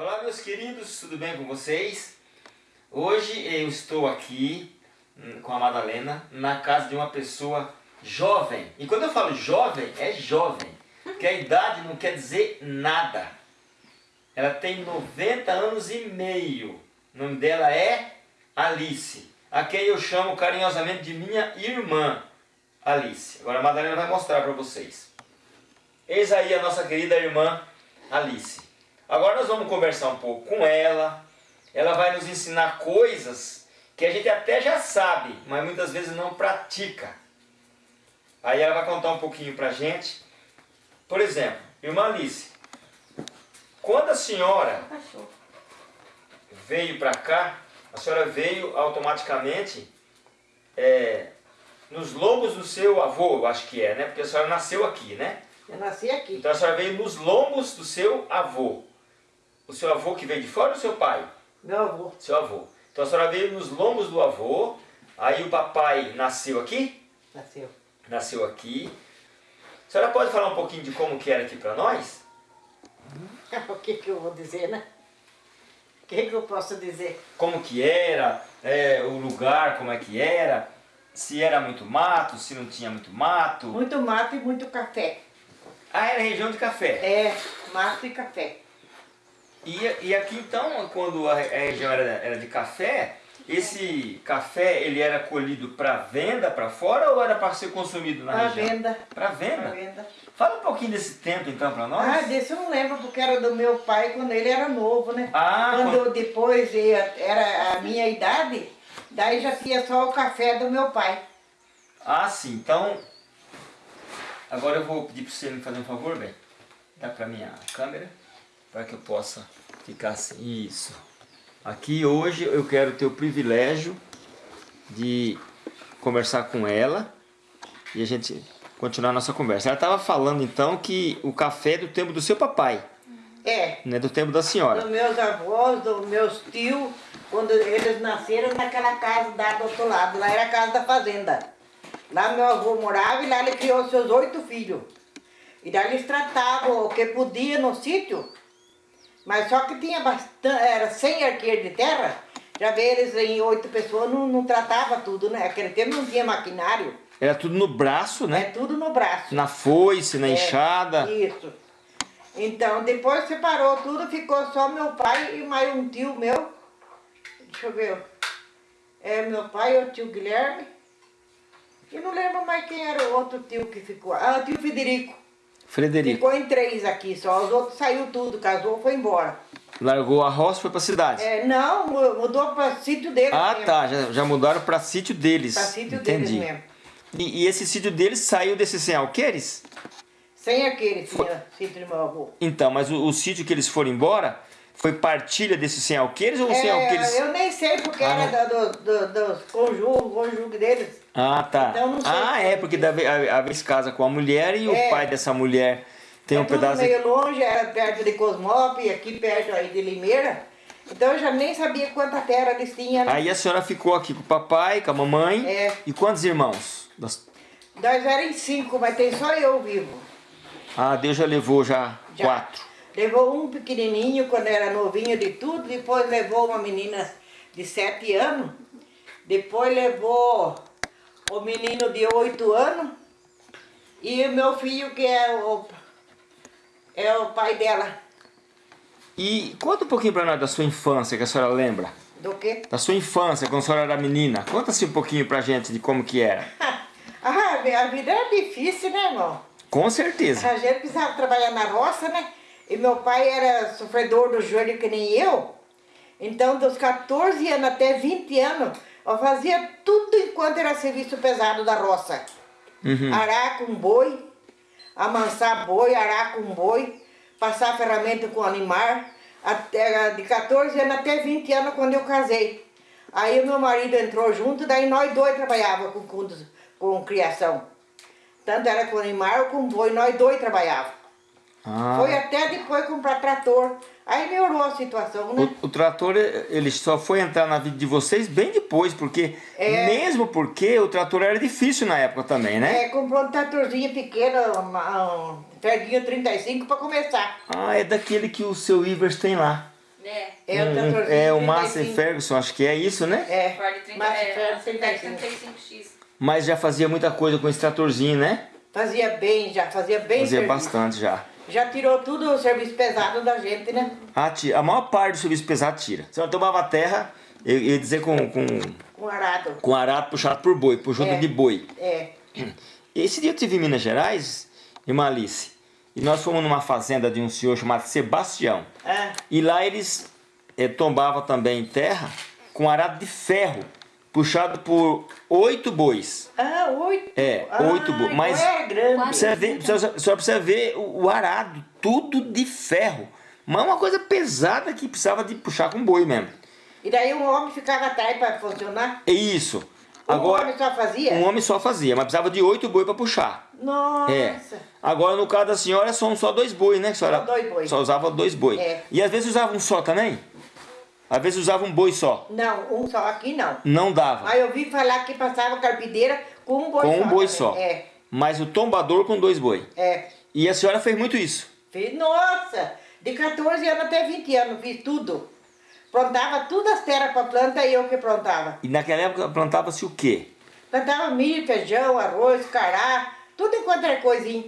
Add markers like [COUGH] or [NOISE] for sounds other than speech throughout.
Olá meus queridos, tudo bem com vocês? Hoje eu estou aqui hum, com a Madalena na casa de uma pessoa jovem. E quando eu falo jovem, é jovem, porque a idade não quer dizer nada. Ela tem 90 anos e meio. O nome dela é Alice, a quem eu chamo carinhosamente de minha irmã Alice. Agora a Madalena vai mostrar para vocês. Eis aí a nossa querida irmã Alice. Agora nós vamos conversar um pouco com ela. Ela vai nos ensinar coisas que a gente até já sabe, mas muitas vezes não pratica. Aí ela vai contar um pouquinho pra gente. Por exemplo, irmã Alice, quando a senhora veio para cá, a senhora veio automaticamente é, nos lombos do seu avô, eu acho que é, né? Porque a senhora nasceu aqui, né? Eu nasci aqui. Então a senhora veio nos lombos do seu avô. O seu avô que veio de fora ou seu pai? Meu avô. Seu avô. Então a senhora veio nos lombos do avô, aí o papai nasceu aqui? Nasceu. Nasceu aqui. A senhora pode falar um pouquinho de como que era aqui para nós? [LAUGHS] O que que eu vou dizer, né? O que que eu posso dizer? Como que era, é, o lugar, como é que era, se era muito mato, se não tinha muito mato. Muito mato e muito café. Ah, era região de café. É, mato e café. E, e aqui então, quando a, região era, era de café, esse café ele era colhido para venda para fora ou era para ser consumido na Pra região? venda. Para venda? Pra venda. Fala um pouquinho desse tempo então para nós. Ah, desse eu não lembro, porque era do meu pai quando ele era novo, né? Ah, quando quando- depois era a minha idade, daí já tinha só o café do meu pai. Ah, sim. Então, agora eu vou pedir para você me fazer um favor, bem. Dá para minha câmera, para que eu possa ficar assim. Isso. Aqui hoje eu quero ter o privilégio de conversar com ela e a gente continuar a nossa conversa. Ela estava falando então que o café é do tempo do seu papai, É, não é do tempo da senhora. dos meus avós, dos meus tios, quando eles nasceram naquela casa da do outro lado, lá era a casa da fazenda. Lá meu avô morava e lá ele criou seus oito filhos. E daí eles tratavam o que podia no sítio, mas só que tinha bastante, era 100 arqueiros de terra, já vê eles em oito pessoas, não, não tratava tudo, né? Aquele tempo não tinha maquinário, Era tudo no braço, é né? tudo no braço. Na foice, na É, enxada. Isso. Então, depois separou tudo, ficou só meu pai e mais um tio meu. Deixa eu ver. É meu pai, o tio Guilherme. E não lembro mais quem era o outro tio que ficou. Ah, o tio Federico. Frederico. Ficou em três aqui só. Os outros saiu tudo, casou, foi embora. Largou a roça e foi para a cidade. É, não, mu- mudou para sítio deles Ah, mesmo. tá. Já, já mudaram para sítio deles. Para sítio Entendi. deles mesmo. E, e esse sítio deles saiu desses sem alqueires? Sem aquele tinha sítio do meu avô. Então, mas o, o sítio que eles foram embora foi partilha desses sem alqueires ou os sem alqueires? É, eu nem sei porque Ah, era do, do, dos conjugos, conjugo deles. Ah, tá. Então, não sei ah, é, que- porque da a, a vez casa com a mulher e o É. pai dessa mulher tem é um pedaço. meio longe, era perto de Cosmópolis, aqui perto aí de Limeira. Então eu já nem sabia quanta terra eles tinham. né? Aí a senhora ficou aqui com o papai, com a mamãe. É. E quantos irmãos? Nós éramos cinco, mas tem só eu vivo. Ah, Deus já levou já, Já. quatro. Levou um pequenininho quando era novinho de tudo, depois levou uma menina de sete anos, depois levou o menino de oito anos e o meu filho que é o, é o pai dela. E conta um pouquinho pra nós da sua infância, que a senhora lembra. Do quê? Da sua infância, quando a senhora era menina. Conta-se um pouquinho pra gente de como que era. [LAUGHS] Ah, a vida era difícil, né, irmão? Com certeza. A gente precisava trabalhar na roça, né? E meu pai era sofredor do joelho que nem eu. Então, dos 14 anos até 20 anos, eu fazia tudo enquanto era serviço pesado da roça. Uhum. Arar com boi, amansar boi, arar com boi, passar ferramenta com animal. Até, de 14 anos até 20 anos quando eu casei. Aí o meu marido entrou junto, daí nós dois trabalhávamos com, com, com criação. Tanto era com animal, com boi, nós dois trabalhávamos. Ah. Foi até depois comprar trator. Aí melhorou a situação, né? O, o trator, ele só foi entrar na vida de vocês bem depois, porque... É. Mesmo porque o trator era difícil na época também, né? É, comprou um tratorzinho pequeno, uma- um Ferguinho 35 para começar. Ah, é daquele que o seu Ivers tem lá. É. É, o Um- um- tratorzinho é o 35. Massey Ferguson, acho que é isso, né? É, Ford 30, mas é, Ferguson Ford 35. 35X. Mas já fazia muita coisa com esse tratorzinho, né? Fazia bem, já fazia bem Fazia serviço. bastante já. Já tirou tudo o serviço pesado da gente, né? A, ti- a maior parte do serviço pesado tira. Se ela tomava terra, eu ia dizer com, com, Com arado. com arado puxado por boi, por É. de boi. É. [CLEARS THROAT] Esse dia eu estive em Minas Gerais, irmã Alice, e nós fomos numa fazenda de um senhor chamado Sebastião. Ah, E lá eles eh, tombavam também terra com arado de ferro, puxado por oito bois. ah oito. É, ah, oito bois. Mas Então é grande. Você vê, só, só você ver o, o arado, tudo de ferro. Mas uma coisa pesada que precisava de puxar com boi mesmo. E daí um homem ficava atrás para funcionar. É isso. um Agora, homem só fazia? um homem só fazia, mas precisava de oito boi para puxar. Nossa. É. Agora, no caso da senhora, são só dois boi, né? senhora Só dois boi. Só usava dois boi. É. E às vezes usava um só também? Às vezes usava um boi só. Não, um só aqui não. Não dava. Aí eu vi falar que passava carpideira com um boi com só. um boi também. só. É, Mas o tombador com dois boi. é. E a senhora fez muito isso. Fiz, nossa, de 14 anos até 20 anos, fiz tudo. Plantava todas as terras para planta e eu que plantava. E naquela época plantava-se o quê? Plantava milho, feijão, arroz, cará, tudo enquanto era coisinha.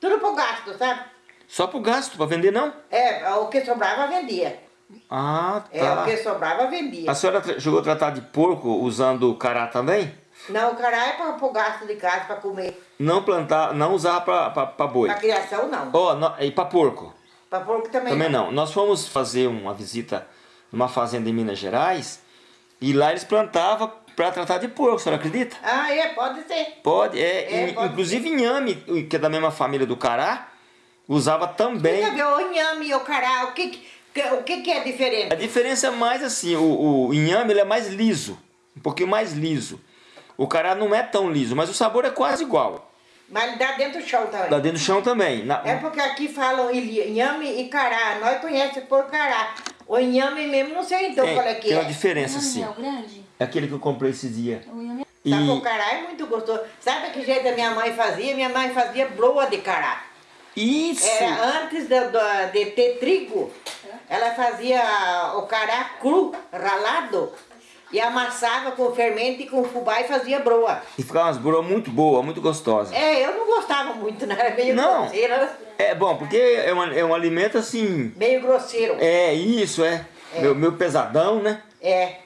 Tudo pro gasto, sabe? Só pro gasto, para vender não? É, o que sobrava vendia. Ah, É, o tá. que sobrava vendia. A senhora chegou a tratar de porco usando cará também? Não, o cará é para pro gasto de casa, para comer. Não plantar, não usar pra boi. Para criação, não. Ó, no- e pra porco? Para porco também, Também não. Nós fomos fazer uma visita numa fazenda em Minas Gerais e lá eles plantavam pra tratar de porco, a senhora acredita? Ah, é, pode ser. Pode, é. É, in- pode inclusive inhame, que é da mesma família do cará, usava também. Fica ver o inhame e o cará, o que, que- o que, que é A diferente? diferença é mais assim, o, o inhame ele é mais liso, um pouquinho mais liso. O cará não é tão liso, mas o sabor é quase igual. Mas ele dá dentro do chão também. Lá dentro do chão também. Na- É porque aqui falam inhame e cará. Nós conhecemos por cará. O inhame mesmo, não sei então tem, qual é que tem é. uma diferença Inhame sim. é o grande? É aquele que eu comprei esses dias. O inhame E, Sabe, o cará é muito gostoso. Sabe que jeito a minha mãe fazia? Minha mãe fazia broa de cará. isso! Era antes de, de- de ter trigo, ela fazia o cará cru, ralado, e amassava com fermento e com fubá e fazia broa. E ficava umas broas muito boas, muito gostosas. É, eu não gostava muito, né? Era [LAUGHS] meio Não. grosseiro. É bom, porque é, uma- é um alimento assim. Meio grosseiro. É isso, é. Meu, meu pesadão, né? É.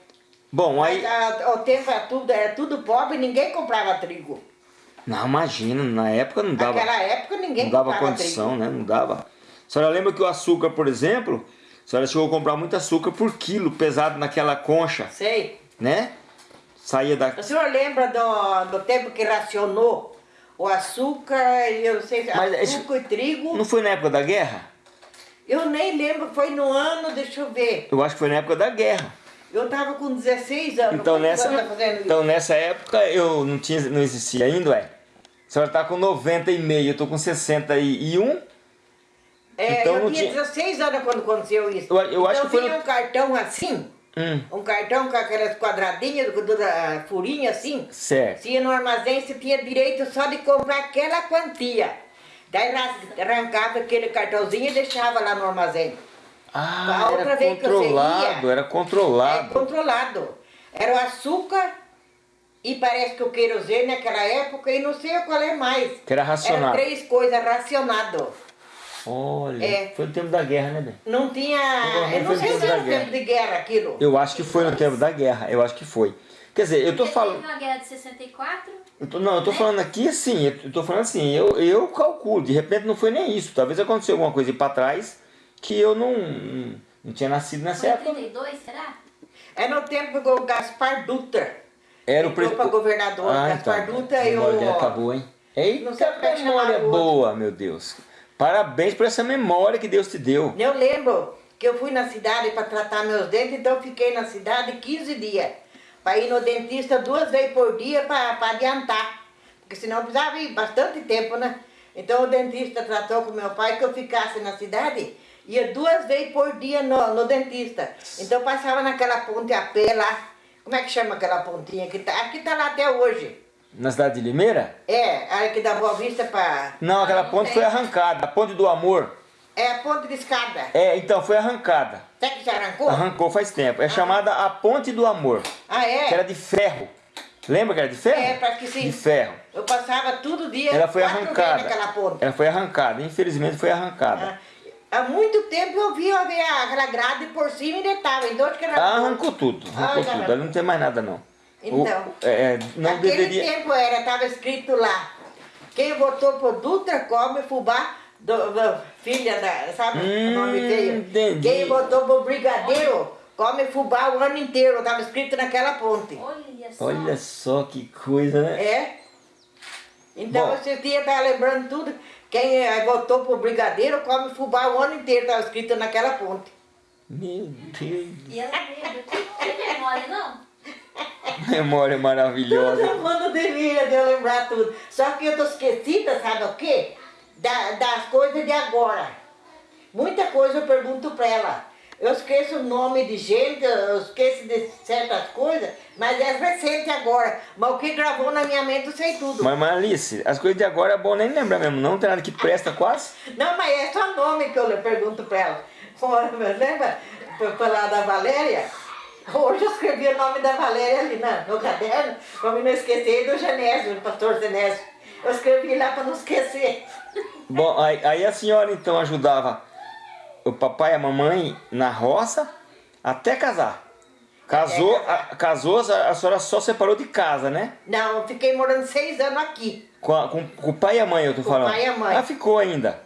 Bom, aí. Mas a- o tempo era tudo, era tudo pobre, ninguém comprava trigo. Não, imagina, na época não dava. Naquela época ninguém Não dava condição, trigo. né? Não dava. A senhora lembra que o açúcar, por exemplo, a senhora chegou a comprar muito açúcar por quilo, pesado naquela concha, Sei. né? Saía da. O senhor lembra do, do tempo que racionou o açúcar, eu sei, Mas açúcar e trigo? Não foi na época da guerra? Eu nem lembro, foi no ano, deixa eu ver. Eu acho que foi na época da guerra. Eu tava com 16 anos. Então nessa, então nessa época eu não tinha, não existia ainda, ué. A senhora tá com 90 e meio, eu tô com 61. É, então eu tinha tinha- 16 anos quando aconteceu isso. Eu- eu acho então que foi um cartão assim, Hum, um cartão com aquelas quadradinhas, com toda a furinha assim. certo. Se ia no armazém, você tinha direito só de comprar aquela quantia. Daí arrancava aquele cartãozinho e deixava lá no armazém. Ah, era controlado, era É controlado. controlado. Era o açúcar e parece que o querosene naquela época e não sei qual é mais. Que era racionado. Eram três coisas racionado. Olha, É. foi no tempo da guerra, né, bem? Não tinha. Não, Eu não sei no se tempo era no tempo de guerra aquilo. Eu acho que foi no tempo da guerra, eu acho que foi. Quer dizer, eu tô Teve falando. uma guerra de 64? Eu tô, não, eu tô falando aqui assim, eu tô falando assim, eu, eu calculo, de repente não foi nem isso. Talvez aconteceu alguma coisa aí pra trás que eu não, não, tinha nascido nessa Foi em época. 32, será? É no tempo do Gaspar Dutra. Era o Entrou pre- pra governador, Ah, Gaspar então, Dutra e o- acabou, hein? Eita, Não sei como é que memória boa, meu Deus. Parabéns por essa memória que Deus te deu. Eu lembro que eu fui na cidade para tratar meus dentes, então fiquei na cidade 15 dias. Para ir no dentista duas vezes por dia para adiantar. Porque senão precisava ir bastante tempo, né? Então o dentista tratou com meu pai que eu ficasse na cidade, ia duas vezes por dia no, no dentista. Então passava naquela ponte a pé lá. Como é que chama aquela pontinha que tá? Tá lá até hoje. Na cidade de Limeira? É, a que dá Boa Vista para. Não, aquela não ponte foi arrancada, a ponte do amor. É a ponte de escada. É, então, foi arrancada. Até que já arrancou? Arrancou faz tempo. É chamada a Ponte do Amor. Ah, é? Que era de ferro. Lembra que era de ferro? É, parece que sim. De ferro. Eu passava todo dia, Ela foi arrancada. naquela ponte. Ela foi arrancada. Infelizmente foi arrancada. Ah, Há muito tempo eu vi aquela grade por cima e deitava. Então acho que era Ah, arrancou tudo. Arrancou Ai, tudo. Ali não tem mais nada, não. O- Então. é, não Naquele deveria... tempo era, estava escrito lá. Quem votou por Dutra come fubá, do, do- filha da, sabe o nome Hum, feio? entendi. Quem votou por Brigadeiro come fubá o ano inteiro. Estava escrito naquela ponte. Olha só. Olha só que coisa, né? É. Então Bom. você tinha estar lembrando tudo. Quem eh, votou por Brigadeiro come fubá o ano inteiro. Estava escrito naquela ponte. Meu Deus. E ela lembra. Tem memória, não? Memória maravilhosa. Todo mundo devia de eu lembrar tudo. Só que eu tô esquecida, sabe o quê? Da- das coisas de agora. Muita coisa eu pergunto pra ela. Eu esqueço o nome de gente, eu esqueço de certas coisas, mas é recente agora. Mas o que gravou na minha mente eu sei tudo. Mas, mas Alice, as coisas de agora é bom nem lembrar mesmo. Não tem nada que presta quase. [LAUGHS] Não, mas é só nome que eu pergunto pra ela. Lembra? Foi falar da Valéria? Hoje eu escrevi o nome da Valéria ali na, no caderno, mim não esquecer, e do Genésio, do pastor Genésio. Eu escrevi lá pra não esquecer. Bom, aí, aí a senhora então ajudava o papai e a mamãe na roça até casar. Casou, a, casou a, a senhora só separou de casa, né? Não, eu fiquei morando seis anos aqui. Com, a- com, com o pai e a mãe, eu tô Com o falando. pai e a mãe. Ah, ficou ainda.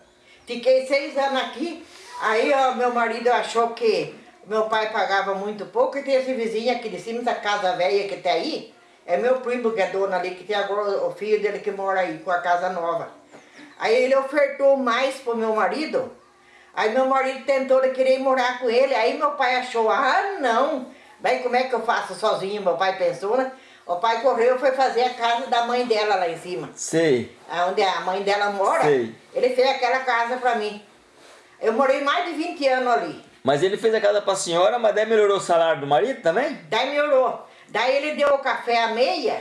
Fiquei seis anos aqui, aí ó, meu marido achou que meu pai pagava muito pouco e tem esse vizinho aqui de cima da casa velha que tá aí. É meu primo que é dono ali, que tem agora o filho dele que mora aí com a casa nova. Aí ele ofertou mais pro meu marido. Aí meu marido tentou de querer morar com ele. Aí meu pai achou, ah não, bem como é que eu faço sozinho? Meu pai pensou, né? O pai correu e foi fazer a casa da mãe dela lá em cima Sei. onde a mãe dela mora, Sei. ele fez aquela casa pra mim. Eu morei mais de 20 anos ali. Mas ele fez a casa pra senhora, mas daí melhorou o salário do marido também? Daí melhorou. Daí ele deu o café a meia.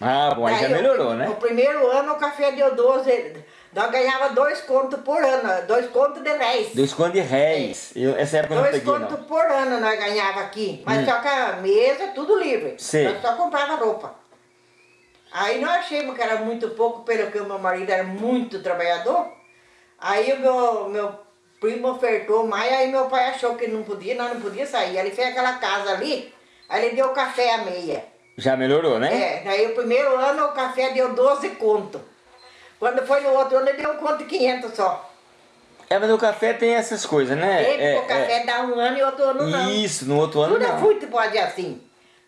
Ah, bom, aí já melhorou, O né? primeiro ano o café deu 12. Nós ganhava dois contos por ano, dois contos de réis. Dois contos de réis. Eu, essa época eu não Dois peguei, contos por ano nós ganhava aqui. Mas Hum. só que a mesa, tudo livre. Sei. Nós só comprava roupa. Aí nós achamos que era muito pouco, pelo que o meu marido era muito trabalhador. Aí o meu, meu primo ofertou mais, aí meu pai achou que não podia, nós não podia sair. Ele fez aquela casa ali, aí ele deu café a meia. Já melhorou, né? É, daí o primeiro ano o café deu 12 conto. Quando foi no outro ano ele deu um conto e 500 só. É, mas o café tem essas coisas, né? Ele, é, o café dá um ano e outro ano não. Isso, no outro ano Tudo é não. fruta pode ir assim.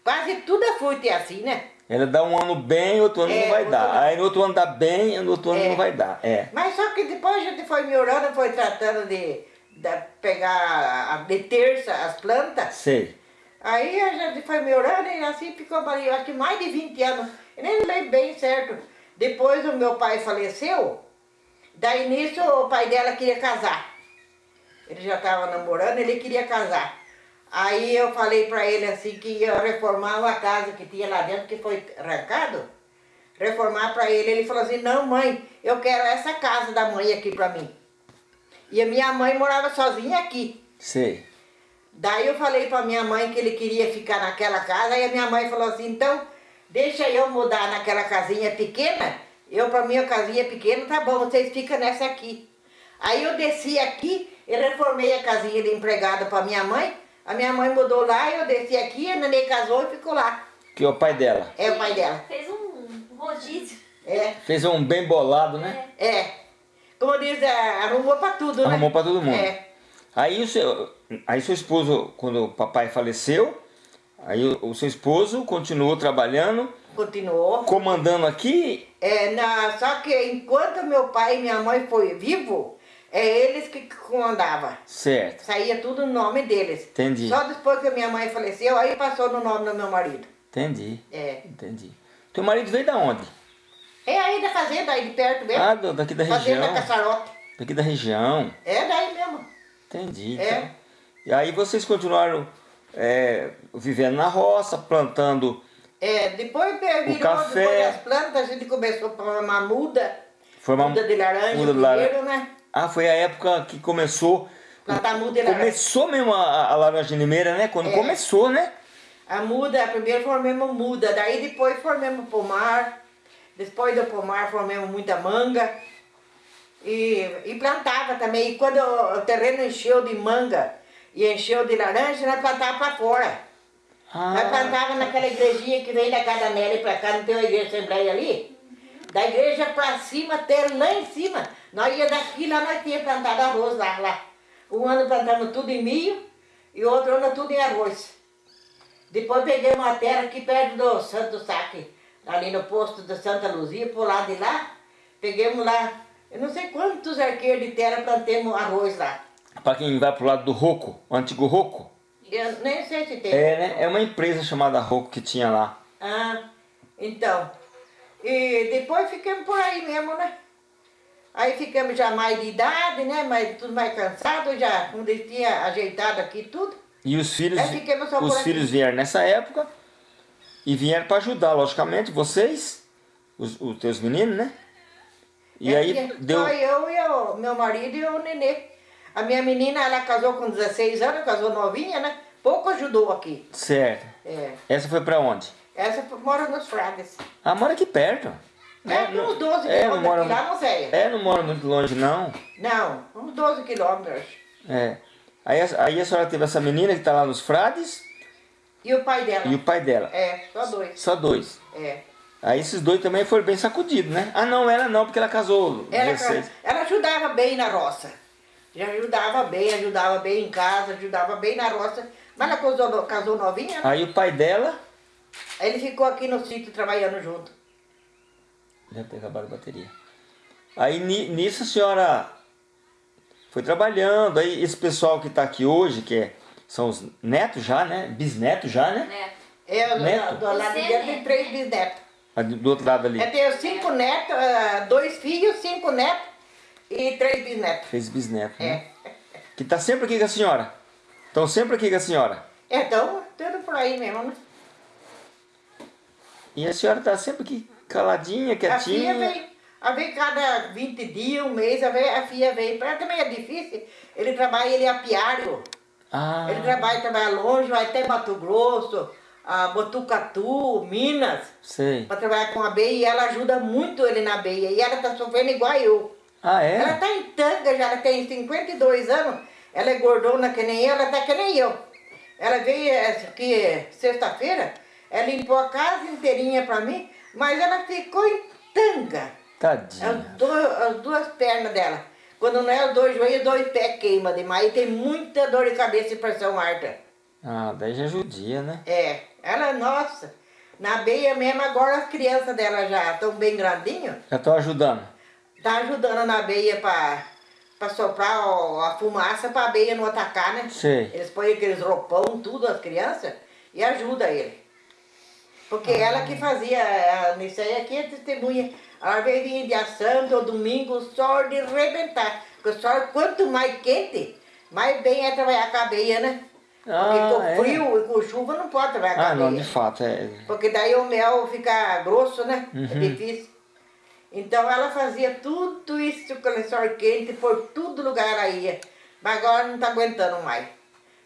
Quase tudo é fruta é assim, né? Ela dá um ano bem, outro ano É, não vai dar. Aí no outro ano dá bem, no outro ano É. não vai dar. É. Mas só que depois a gente foi melhorando, foi tratando de, de pegar, a- de terça as plantas. Sei. Aí a gente foi melhorando e assim ficou, ali, acho que mais de 20 anos. Eu nem lembro bem certo. Depois o meu pai faleceu, daí nisso o pai dela queria casar. Ele já estava namorando, ele queria casar. Aí eu falei pra ele assim que ia reformar uma casa que tinha lá dentro, que foi arrancado. Reformar pra ele. Ele falou assim, não mãe, eu quero essa casa da mãe aqui pra mim. E a minha mãe morava sozinha aqui. Sei. Daí eu falei pra minha mãe que ele queria ficar naquela casa, e a minha mãe falou assim, então, deixa eu mudar naquela casinha pequena, eu pra minha casinha pequena, tá bom, vocês ficam nessa aqui. Aí eu desci aqui e reformei a casinha de empregada pra minha mãe, a minha mãe mudou lá, eu desci aqui, a neném casou e ficou lá. Que é o pai dela. É o pai dela. Fez um rodízio. É, Fez um bem bolado, né? é. Como diz, é, arrumou pra tudo, né? Arrumou pra todo mundo. É. Aí o seu, aí seu esposo, quando o papai faleceu, aí o, o seu esposo continuou trabalhando, Continuou. comandando aqui. É, na, só que enquanto meu pai e minha mãe foi vivo, é eles que comandavam. Certo. Saía tudo no nome deles. Entendi. Só depois que a minha mãe faleceu, aí passou no nome do meu marido. Entendi. É. Entendi. Teu marido veio da onde? É aí da fazenda, aí de perto mesmo. Ah, daqui da Fazenda região. Caçarote. Daqui da região. É daí mesmo. Entendi. É. então. E aí vocês continuaram é, vivendo na roça, plantando. É, depois virou, café. depois das plantas, a gente começou a formar muda. Formar muda de laranja muda de laranja. primeiro, né? Ah, foi a época que começou... Plantar muda e laranja. Começou mesmo a, a laranja limeira, né? Quando É. começou, né? A muda, primeiro formemos muda, daí depois formemos pomar, depois do pomar formemos muita manga e, e plantava também. E quando o terreno encheu de manga e encheu de laranja, nós plantava para fora. Nós Ah, plantava naquela igrejinha que vem da casa Nelly pra cá, não tem uma igreja assembleia ali? Da igreja pra cima até lá em cima. Nós ia daqui lá, nós tínhamos plantado arroz lá, lá. Um ano plantamos tudo em milho e outro ano tudo em arroz. Depois peguei uma terra aqui perto do Santo Saque, ali no posto da Santa Luzia, por lá de lá. Peguemos lá, eu não sei quantos arqueiros de terra plantemos arroz lá. pra quem vai pro lado do Roco, o antigo Roco. Eu nem sei se tem. É, né? É uma empresa chamada Roco que tinha lá. Ah, então. E depois ficamos por aí mesmo, né? Aí ficamos já mais de idade, né? Mas tudo mais cansado, já quando tinha ajeitado aqui tudo. E os filhos, os filhos vieram nessa época e vieram para ajudar, logicamente, vocês, os, os teus meninos, né? E É, aí deu. Só eu e o meu marido e o nenê. A minha menina, ela casou com 16 anos, casou novinha, né? Pouco ajudou aqui. Certo. É. Essa foi para onde? Essa mora nos Frades. Ah, mora aqui perto. É, uns 12 é, quilômetros mora, aqui, lá não sei. É, não mora muito longe, não. Não, uns 12 quilômetros. É. Aí, a- aí a senhora teve essa menina que tá lá nos frades E o pai dela? e o pai dela. É, só dois. Só dois. É. Aí esses dois também foram bem sacudidos, né? Ah, não, ela não, porque ela casou Ela, 16. ela ajudava bem na roça. Já ajudava bem, ajudava bem em casa, ajudava bem na roça. Mas ela casou, casou novinha, né? Aí o pai dela... Ele ficou aqui no sítio trabalhando junto. Deve ter acabado a bateria. Aí ni- nisso a senhora foi trabalhando. Aí esse pessoal que está aqui hoje, que é, são os netos já, né? Bisnetos já, né? Neto. Eu, Neto? do, do lado é dele tem neto, três bisnetos. Ali Do outro lado ali. Eu tenho cinco netos, ah, dois filhos, cinco netos e três bisnetos. Fez bisneto, né? É. Que tá sempre aqui com a senhora. Estão sempre aqui com a senhora. Então, tudo por aí mesmo, né? E a senhora tá sempre aqui caladinha, A filha quietinha. vem, a vem cada 20 dias, um mês, a, vem, a filha vem. Pra ela também é difícil. Ele trabalha, ele é apiário. Ah, Ele trabalha, trabalha longe, vai até Mato Grosso, a Botucatu, Minas, sei. para trabalhar com abelha e ela ajuda muito ele na abelha. E ela tá sofrendo igual eu. Ah, Ela é? tá em tanga já, ela tem 52 anos, ela é gordona que nem eu, ela tá que nem eu. Ela veio essa aqui sexta-feira, ela limpou a casa inteirinha pra mim, mas ela ficou em tanga. As, Tadinha. do- as duas pernas dela. Quando não é os dois joelhos, os dois pés queima demais. E tem muita dor de cabeça e pressão alta. Ah, daí já judia, né? É, ela, nossa, na beia mesmo, agora as crianças dela já estão bem grandinhos, Já tô ajudando. tá ajudando na beia pra, pra soprar ó, a fumaça pra beia não atacar, né? Sei. Eles põem aqueles roupão, tudo, as crianças, e ajuda ele. Porque ela que fazia, a nisso aí aqui é testemunha. Ela veio dia santo ou domingo, o sol de rebentar. Porque o sol, quanto mais quente, mais bem é trabalhar a beia, né? Porque Ah, com é? frio e com chuva não pode trabalhar a Ah, não, de fato, é. Porque daí o mel fica grosso, né? É Uhum. difícil. Então ela fazia tudo isso com o sol quente, por todo lugar ela ia. Mas agora não tá aguentando mais.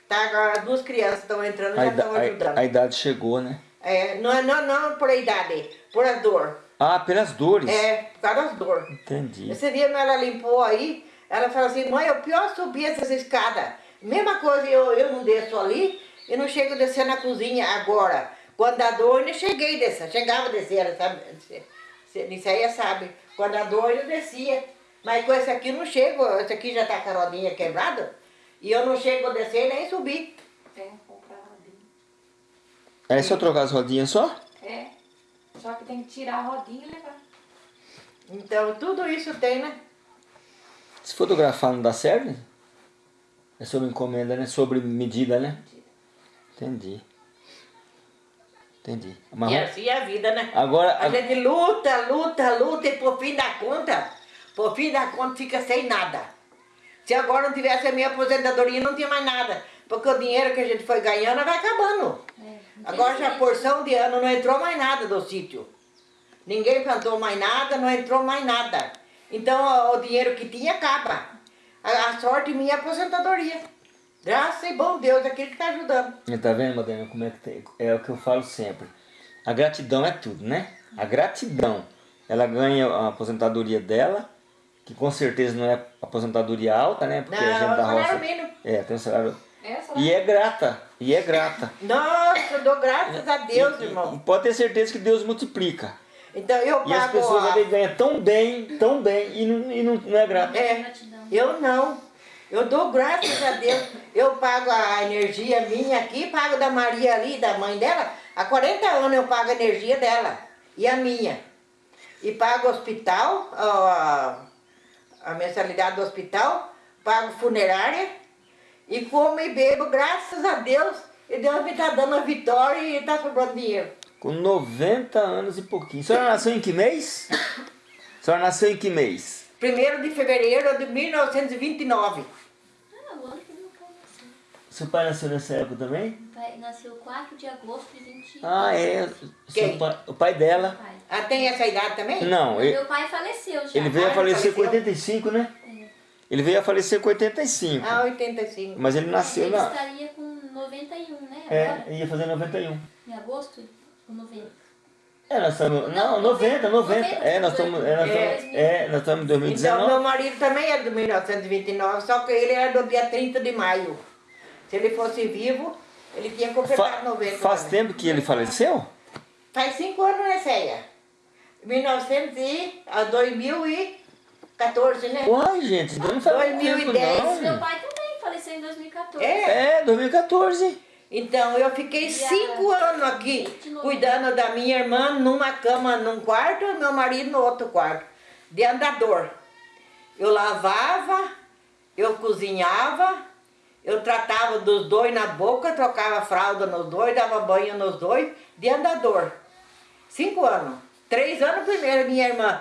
Tá, agora as duas crianças estão entrando A, já estão a- ajudando. a idade chegou, né? É, não, é- não, não por a idade, por a dor. Ah, pelas dores. É, por causa das dor. Entendi. Esse dia ela limpou aí, ela falou assim, mãe, é o pior subir essas escadas. Mesma coisa, eu, eu não desço ali e não chego a descer na cozinha agora. Quando dá dor, eu não cheguei a descer, chegava a descer, ela sabe? Nisso aí sabe. Quando dá dor, eu descia. Mas com esse aqui eu não chego, esse aqui já tá com a rodinha quebrada. E eu não chego a descer nem subir. Rodinha. É só trocar as rodinhas só? É. Só que tem que tirar a rodinha e levar. Então tudo isso tem, né? Se fotografar não dá certo? É sobre encomenda, né? Sobre medida, né? Entendi. Entendi. Mas E assim é a vida, né? agora, A gente luta, luta, luta e por fim da conta, por fim da conta fica sem nada. Se agora não tivesse a minha aposentadoria, não tinha mais nada. Porque o dinheiro que a gente foi ganhando vai acabando. É. Agora já a porção de ano não entrou mais nada do sítio. Ninguém plantou mais nada, não entrou mais nada. Então o, dinheiro que tinha acaba. A, a sorte minha é a aposentadoria. Graças e bom Deus, aquele que está ajudando. Tá vendo, Madalena, como é que tem? É o que eu falo sempre. A gratidão é tudo, né? A gratidão. Ela ganha a aposentadoria dela, que com certeza não é aposentadoria alta, né? Porque a Não, gente da salário roça. mínimo. É, tem um salário. Só E é grata. E é grata. Nossa, eu dou graças a Deus, E- irmão. E pode ter certeza que Deus multiplica. Então eu E as pago pessoas a... ganham tão bem, tão bem, e não, e não, não é grata. É, eu não. Eu dou graças a Deus. Eu pago a energia minha aqui, pago da Maria ali, da mãe dela. Há 40 anos eu pago a energia dela e a minha. E pago o hospital, a, a mensalidade do hospital, pago funerária e como e bebo, graças a Deus. E Deus me está dando a vitória e está sobrando dinheiro. Com 90 anos e pouquinho. A senhora nasceu em que mês? A senhora nasceu em que mês? 1 de fevereiro de 1929. Ah, o ano que meu pai nasceu. Seu pai nasceu nessa época também? Meu pai nasceu 4 de agosto de 20. Ah, é. Quem? pai- o pai dela. Pai. Ah, tem essa idade também? Não, ele, Meu pai faleceu já. ele veio a Ah, falecer com faleceu? 85, né? É. Ele veio a falecer com 85. Ah, 85. Mas ele nasceu Ele na. estaria com 91, né? É, Agora? ia fazer 91. Em agosto? Ou 90? É, nós estamos. Não, 90, 90. É, nós estamos. É, nós estamos, é, nós estamos em Então, 2019. meu marido também é de 1929, só que ele era do dia 30 de maio. Se ele fosse vivo, ele tinha completado Fa 90. faz também. tempo que ele faleceu? Faz cinco anos, né, Céia? 1900 e... a 2014, né? Uai, gente, então não faz muito tempo 2010. não. Meu pai também faleceu em 2014. É. É, 2014. Então, eu fiquei E a- cinco anos aqui, 29. cuidando da minha irmã numa cama num quarto e meu marido no outro quarto, de andador. Eu lavava, eu cozinhava, eu tratava dos dois na boca, trocava fralda nos dois, dava banho nos dois, de andador. Cinco anos. Três anos primeiro, minha irmã.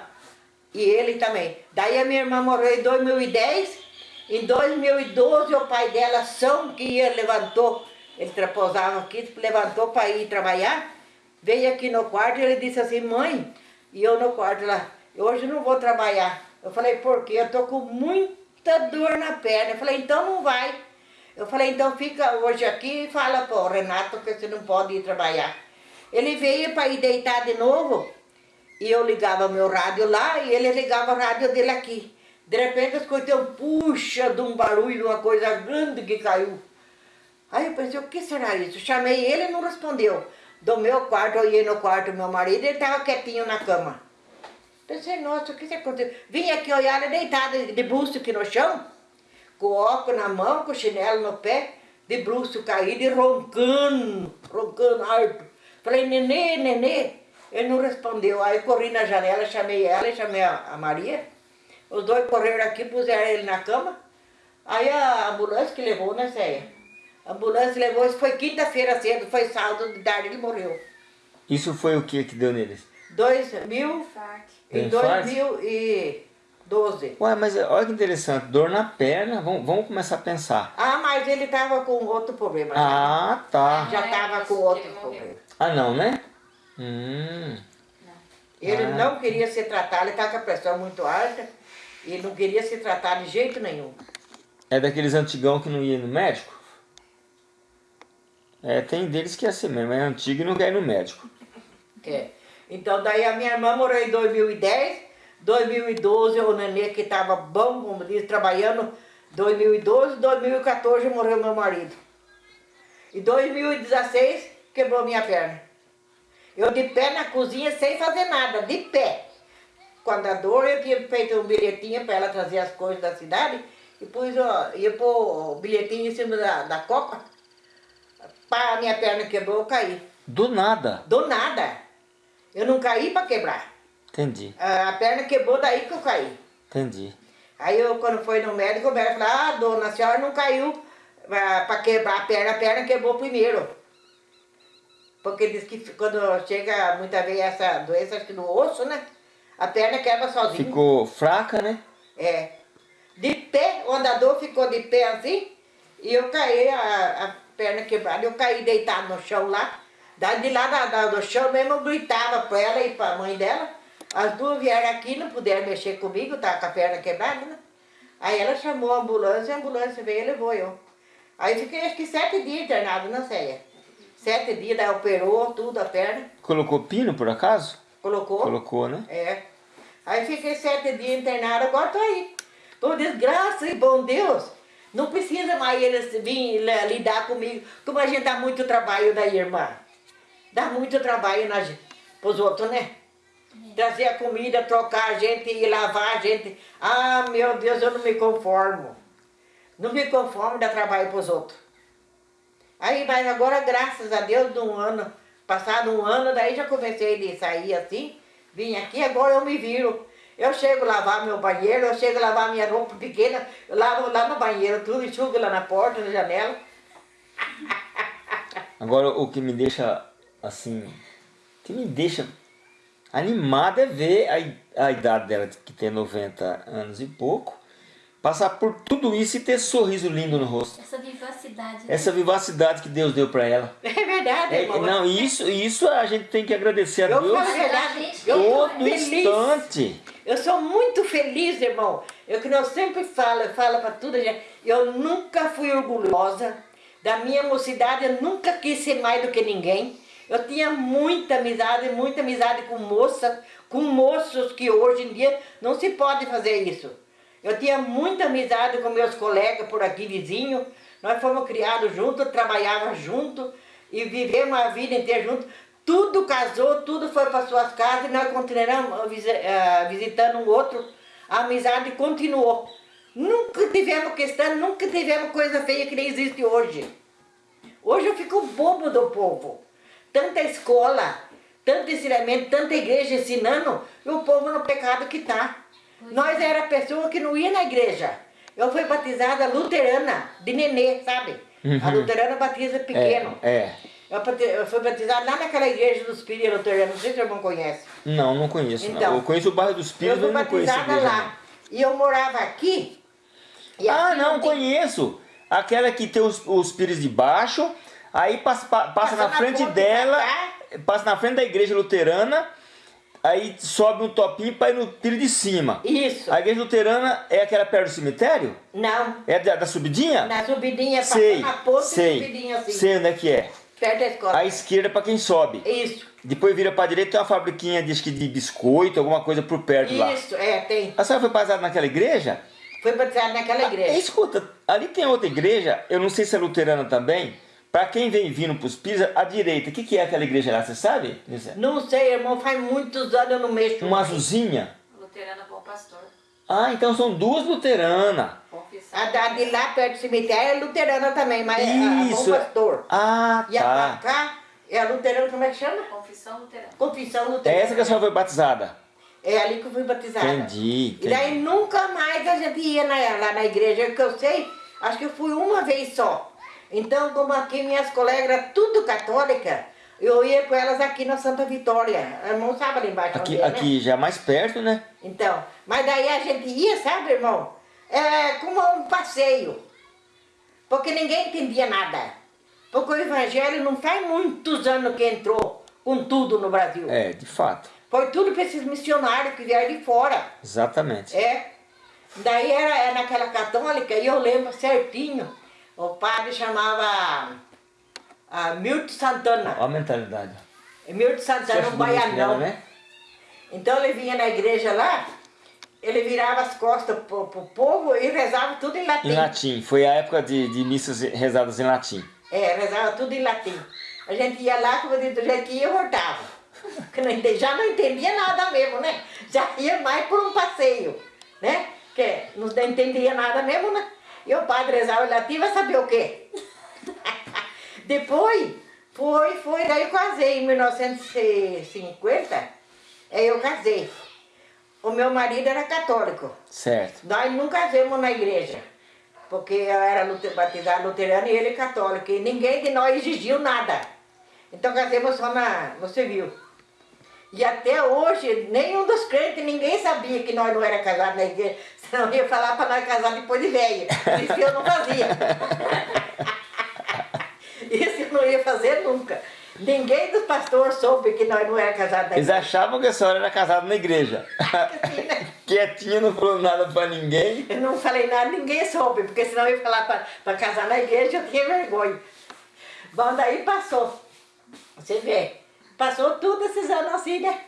E ele também. Daí a minha irmã morreu em 2010. Em 2012, o pai dela, São, que ia, levantou, ele repousava aqui, levantou para ir trabalhar. Veio aqui no quarto e ele disse assim, mãe, e eu no quarto lá, hoje não vou trabalhar. Eu falei, por quê? Eu tô com muita dor na perna. Eu falei, então não vai. Eu falei, então fica hoje aqui e fala pro Renato que você não pode ir trabalhar. Ele veio para ir deitar de novo e eu ligava meu rádio lá e ele ligava o rádio dele aqui. De repente eu escutei um puxa de um barulho, uma coisa grande que caiu. Aí eu pensei, o que será isso? Chamei ele e não respondeu. Do meu quarto, ia no quarto do meu marido ele estava quietinho na cama. Pensei, nossa, o que aconteceu? Vim aqui olhar ele deitado de busto aqui no chão, com o óculos na mão, com o chinelo no pé, de bruxo caído e roncando, roncando alto. Falei, nenê, nenê. Ele não respondeu. Aí corri na janela, chamei ela e chamei a, a Maria. Os dois correram aqui, puseram ele na cama. Aí a ambulância que levou, né, Zéia? A ambulância levou, isso foi quinta-feira cedo, foi sábado de tarde, ele morreu. Isso foi o que que deu neles? 2000, Infarto. em Tem infarto? 2012. Ué, mas olha que interessante, dor na perna, vamos, vamos começar a pensar. Ah, mas ele estava com outro problema. já. Ah, tá. já estava com que outro problema. Ah, não, né? Hum. Ele Ah. não queria se tratar, ele estava com a pressão muito alta e não queria se tratar de jeito nenhum. É daqueles antigão que não ia no médico? É, tem deles que é assim mesmo, é antigo e não quer ir no médico. É. Então daí a minha irmã morreu em 2010, 2012 o nenê que estava bom, como diz, trabalhando, 2012, 2014 morreu meu marido. E 2016 quebrou minha perna. Eu de pé na cozinha sem fazer nada, de pé. Quando a dor, eu tinha feito um bilhetinho para ela trazer as coisas da cidade e pus, ó, ia pôr o bilhetinho em cima da, da copa. Pá, a minha perna quebrou, eu caí. Do nada. Do nada. Eu não caí para quebrar. Entendi, A perna quebrou daí que eu caí. entendi. Aí eu, quando foi no médico, o médico falou, ah, dona, a senhora não caiu para quebrar a perna, a perna quebrou primeiro. Porque diz que quando chega muitas vezes essa doença acho que no osso, né? A perna quebra sozinha. Ficou fraca, né? É. De pé, o andador ficou de pé assim, e eu caí, a, a perna quebrada, eu caí deitado no chão lá. Daí de lá da, da- do chão mesmo eu gritava para ela e para a mãe dela. As duas vieram aqui, não puderam mexer comigo, tava com a perna quebrada, né? Aí ela chamou a ambulância, a ambulância veio e levou eu. Aí fiquei acho que sete dias internado na ceia. Sete dias, daí operou tudo a perna, Colocou pino, por acaso? colocou. Colocou, né? É. Aí fiquei sete dias internado, agora tô aí. Por desgraça e bom Deus, não precisa mais eles vir li- lidar comigo, como a gente dá muito trabalho daí, irmã. Dá muito trabalho na, pros outros, né? Trazer a comida, trocar a gente e lavar a gente. Ah, meu Deus, eu não me conformo. Não me conformo dar trabalho pros outros. Aí, mas agora, graças a Deus, de um ano, passado um ano, daí já comecei a sair assim, vim aqui, agora eu me viro. Eu chego a lavar meu banheiro, eu chego a lavar minha roupa pequena, eu lavo lá no banheiro, tudo, enxugo lá na porta, na janela. [LAUGHS] Agora, o que me deixa, assim, que me deixa animado é ver a, a idade dela, que tem 90 anos e pouco, passar por tudo isso e ter sorriso lindo no rosto. Essa vivacidade. né? Essa vivacidade que Deus deu para ela. É verdade, É, irmão. não, isso, isso a gente tem que agradecer a Eu Deus falo a verdade, eu todo feliz. instante. Eu sou muito feliz, irmão. Eu que eu sempre falo, eu falo para tudo, gente. Eu nunca fui orgulhosa. Da minha mocidade, eu nunca quis ser mais do que ninguém. Eu tinha muita amizade, muita amizade com moça, com moços que hoje em dia não se pode fazer isso. Eu tinha muita amizade com meus colegas por aqui, vizinhos. Nós fomos criados juntos, trabalhávamos juntos e vivemos a vida inteira juntos. Tudo casou, tudo foi para suas casas e nós continuamos visi- eh, visitando um outro. A amizade continuou. Nunca tivemos questão, nunca tivemos coisa feia que nem existe hoje. Hoje eu fico bobo do povo. Tanta escola, tanto ensinamento, tanta igreja ensinando, e o povo no pecado que está. Nós era pessoa que não ia na igreja. Eu fui batizada luterana, de nenê, sabe? A luterana batiza pequeno. É, é. Eu, eu fui batizada lá naquela igreja dos Pires Luteranos, não sei se o irmão conhece. Não, não conheço. não. Então, eu conheço o bairro dos Eu Pires, fui mas não conheço a batizada igreja. lá. E eu morava aqui. e Ah, aqui não, tem- conheço. Aquela que tem os, os pires de baixo, aí passa, pa- passa Passa na na frente dela, passa na frente da igreja luterana, aí sobe um topinho para ir no pire de cima. Isso. A igreja luterana é aquela perto do cemitério? Não, É da, da subidinha? na subidinha, sei, a e sei, subidinha assim, sei onde é que é. perto da escola. À esquerda para quem sobe. Isso, Depois vira para direita tem uma fabriquinha de, acho que de biscoito, alguma coisa por perto lá. isso, é, tem. A senhora foi batizada naquela igreja? Fui batizada naquela Ah, igreja. escuta, ali tem outra igreja, eu não sei se é luterana também. Para quem vem vindo para os Pisa, à direita, o que, que é aquela igreja lá, você sabe? Não sei, irmão, faz muitos anos eu não mexo. Uma azulzinha? Luterana Bom Pastor. Ah, então são duas luteranas. Confissão. A da de lá perto do cemitério é luterana também, mas é a- a Isso. Bom Pastor. Ah, E a pra tá. cá é a luterana, como é que chama? Confissão Luterana. Confissão É luterana. essa que a senhora foi batizada? É ali que eu fui batizada. Entendi, E daí entendi. nunca mais a gente ia na- lá na igreja, que eu sei, acho que eu fui uma vez só. Então, como aqui minhas colegas tudo católica, eu ia com elas aqui na Santa Vitória. A irmão sabe ali embaixo Aqui, onde é, né? aqui já mais perto, né? Então, mas daí a gente ia, sabe, irmão? É como um passeio. Porque ninguém entendia nada. Porque o evangelho não faz muitos anos que entrou com tudo no Brasil. É, de fato. Foi tudo para esses missionários que vieram de fora. Exatamente. É. Daí era, era naquela católica e eu lembro certinho. O padre chamava ah, Milton Santana. Olha a mentalidade. Milton Santana, acha um baianão. né? Então ele vinha na igreja lá, ele virava as costas pro, pro povo e rezava tudo em latim. Em latim. Foi a época de, de missas rezadas em latim. É, rezava tudo em latim. A gente ia lá, como do jeito que ia, voltava. Porque já não entendia nada mesmo, né? Já ia mais por um passeio, né? Que não entendia nada mesmo, né? E o padre rezava em latim, vai saber o quê? [LAUGHS] Depois, foi, foi, daí eu casei em 1950, aí eu casei. O meu marido era católico. Certo. Nós não casamos na igreja, porque eu era batizado luterano e ele católico, e ninguém de nós exigiu nada. Então casamos só na, no civil. E até hoje, nenhum dos crentes, ninguém sabia que nós não era casados na igreja, senão ia falar para nós casar depois de velho. Isso eu não fazia. [LAUGHS] Isso eu não ia fazer nunca. Ninguém dos pastores soube que nós não era casados na Eles achavam que a senhora era casada na igreja. Né? [LAUGHS] [LAUGHS] quietinha, não falou nada pra ninguém. Eu não falei nada, ninguém soube, porque senão eu ia falar pra, pra casar na igreja, eu tinha vergonha. Bom, daí passou. Você vê, passou tudo esses anos assim, né?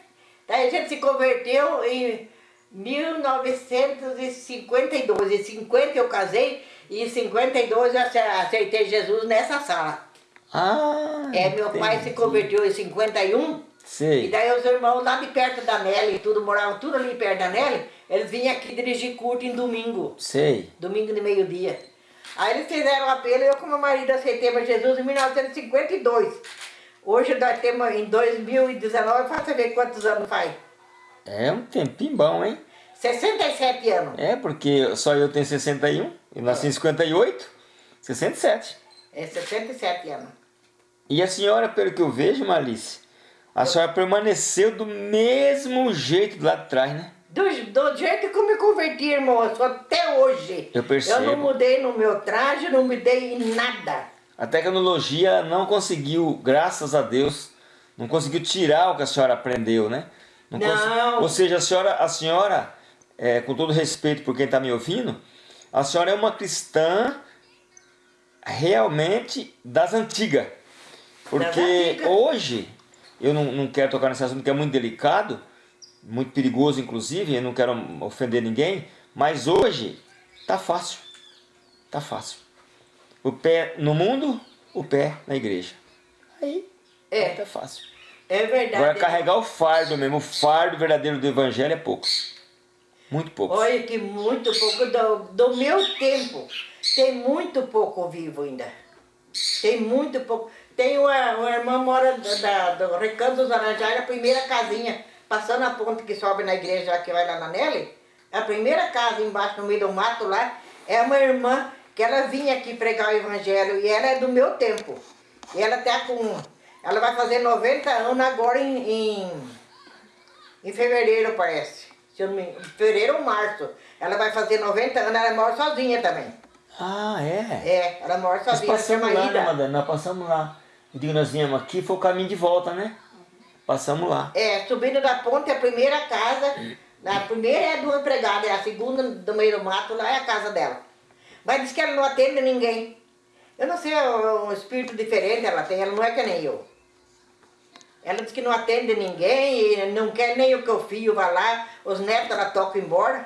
Daí a gente se converteu em 1952. Em 50 eu casei e em 52 eu ace- aceitei Jesus nessa sala. Ah, É, meu pai se entendi. converteu em 51 e Sei. daí os irmãos lá de perto da Nelly, tudo moravam tudo ali perto da Nelly, eles vinham aqui dirigir culto em domingo, Sei. domingo de meio-dia. Aí eles fizeram um apelo e eu com meu marido aceitei para Jesus em 1952. Hoje nós temos em 2019, faça ver quantos anos faz. É um tempinho bom, hein? 67 anos. É, porque só eu tenho 61, eu nasci em 58, 67. É 67 anos. E a senhora, pelo que eu vejo, Malice, a senhora permaneceu do mesmo jeito do lado de trás, né? Do, do jeito que eu me converti, irmão, eu sou até hoje. Eu percebo. Eu não mudei no meu traje, não mudei em nada. A tecnologia não conseguiu, graças a Deus, não conseguiu tirar o que a senhora aprendeu, né? Não. consi- Ou seja, a senhora, a senhora é, com todo respeito por quem está me ouvindo, a senhora é uma cristã realmente das antigas. Porque antigas. hoje, eu não, não quero tocar nesse assunto que é muito delicado, muito perigoso inclusive, eu não quero ofender ninguém, mas hoje tá fácil. Tá fácil. O pé no mundo, o pé na igreja. Aí, É. tá fácil. É verdade. Agora carregar o fardo mesmo, o fardo verdadeiro do evangelho é pouco. Muito pouco. Olha que muito pouco do, do meu tempo. Tem muito pouco vivo ainda. Tem muito pouco. Tem uma, uma irmã mora da, da- do Recanto dos Laranjais, a primeira casinha, passando a ponte que sobe na igreja que vai lá na Nelly. A primeira casa embaixo no meio do mato lá é uma irmã que ela vinha aqui pregar o evangelho e ela é do meu tempo. E ela tá com. Ela vai fazer 90 anos agora em, em em fevereiro, parece. Se eu não me engano, fevereiro ou março. Ela vai fazer 90 anos, ela mora sozinha também. Ah, é? É, ela mora Nós sozinha, passamos chama lá, né, Ida. Madalena? Nós passamos lá. O dia que nós viemos aqui foi o caminho de volta, né? Passamos lá. É, subindo da ponte, a primeira casa, a primeira é do empregado, é a segunda do meio do mato, lá é a casa dela. Mas diz que ela não atende ninguém. Eu não sei, é um espírito diferente ela tem, ela não é que nem eu. Ela diz que não atende ninguém não quer nem o que o filho vá lá, os netos ela toca embora.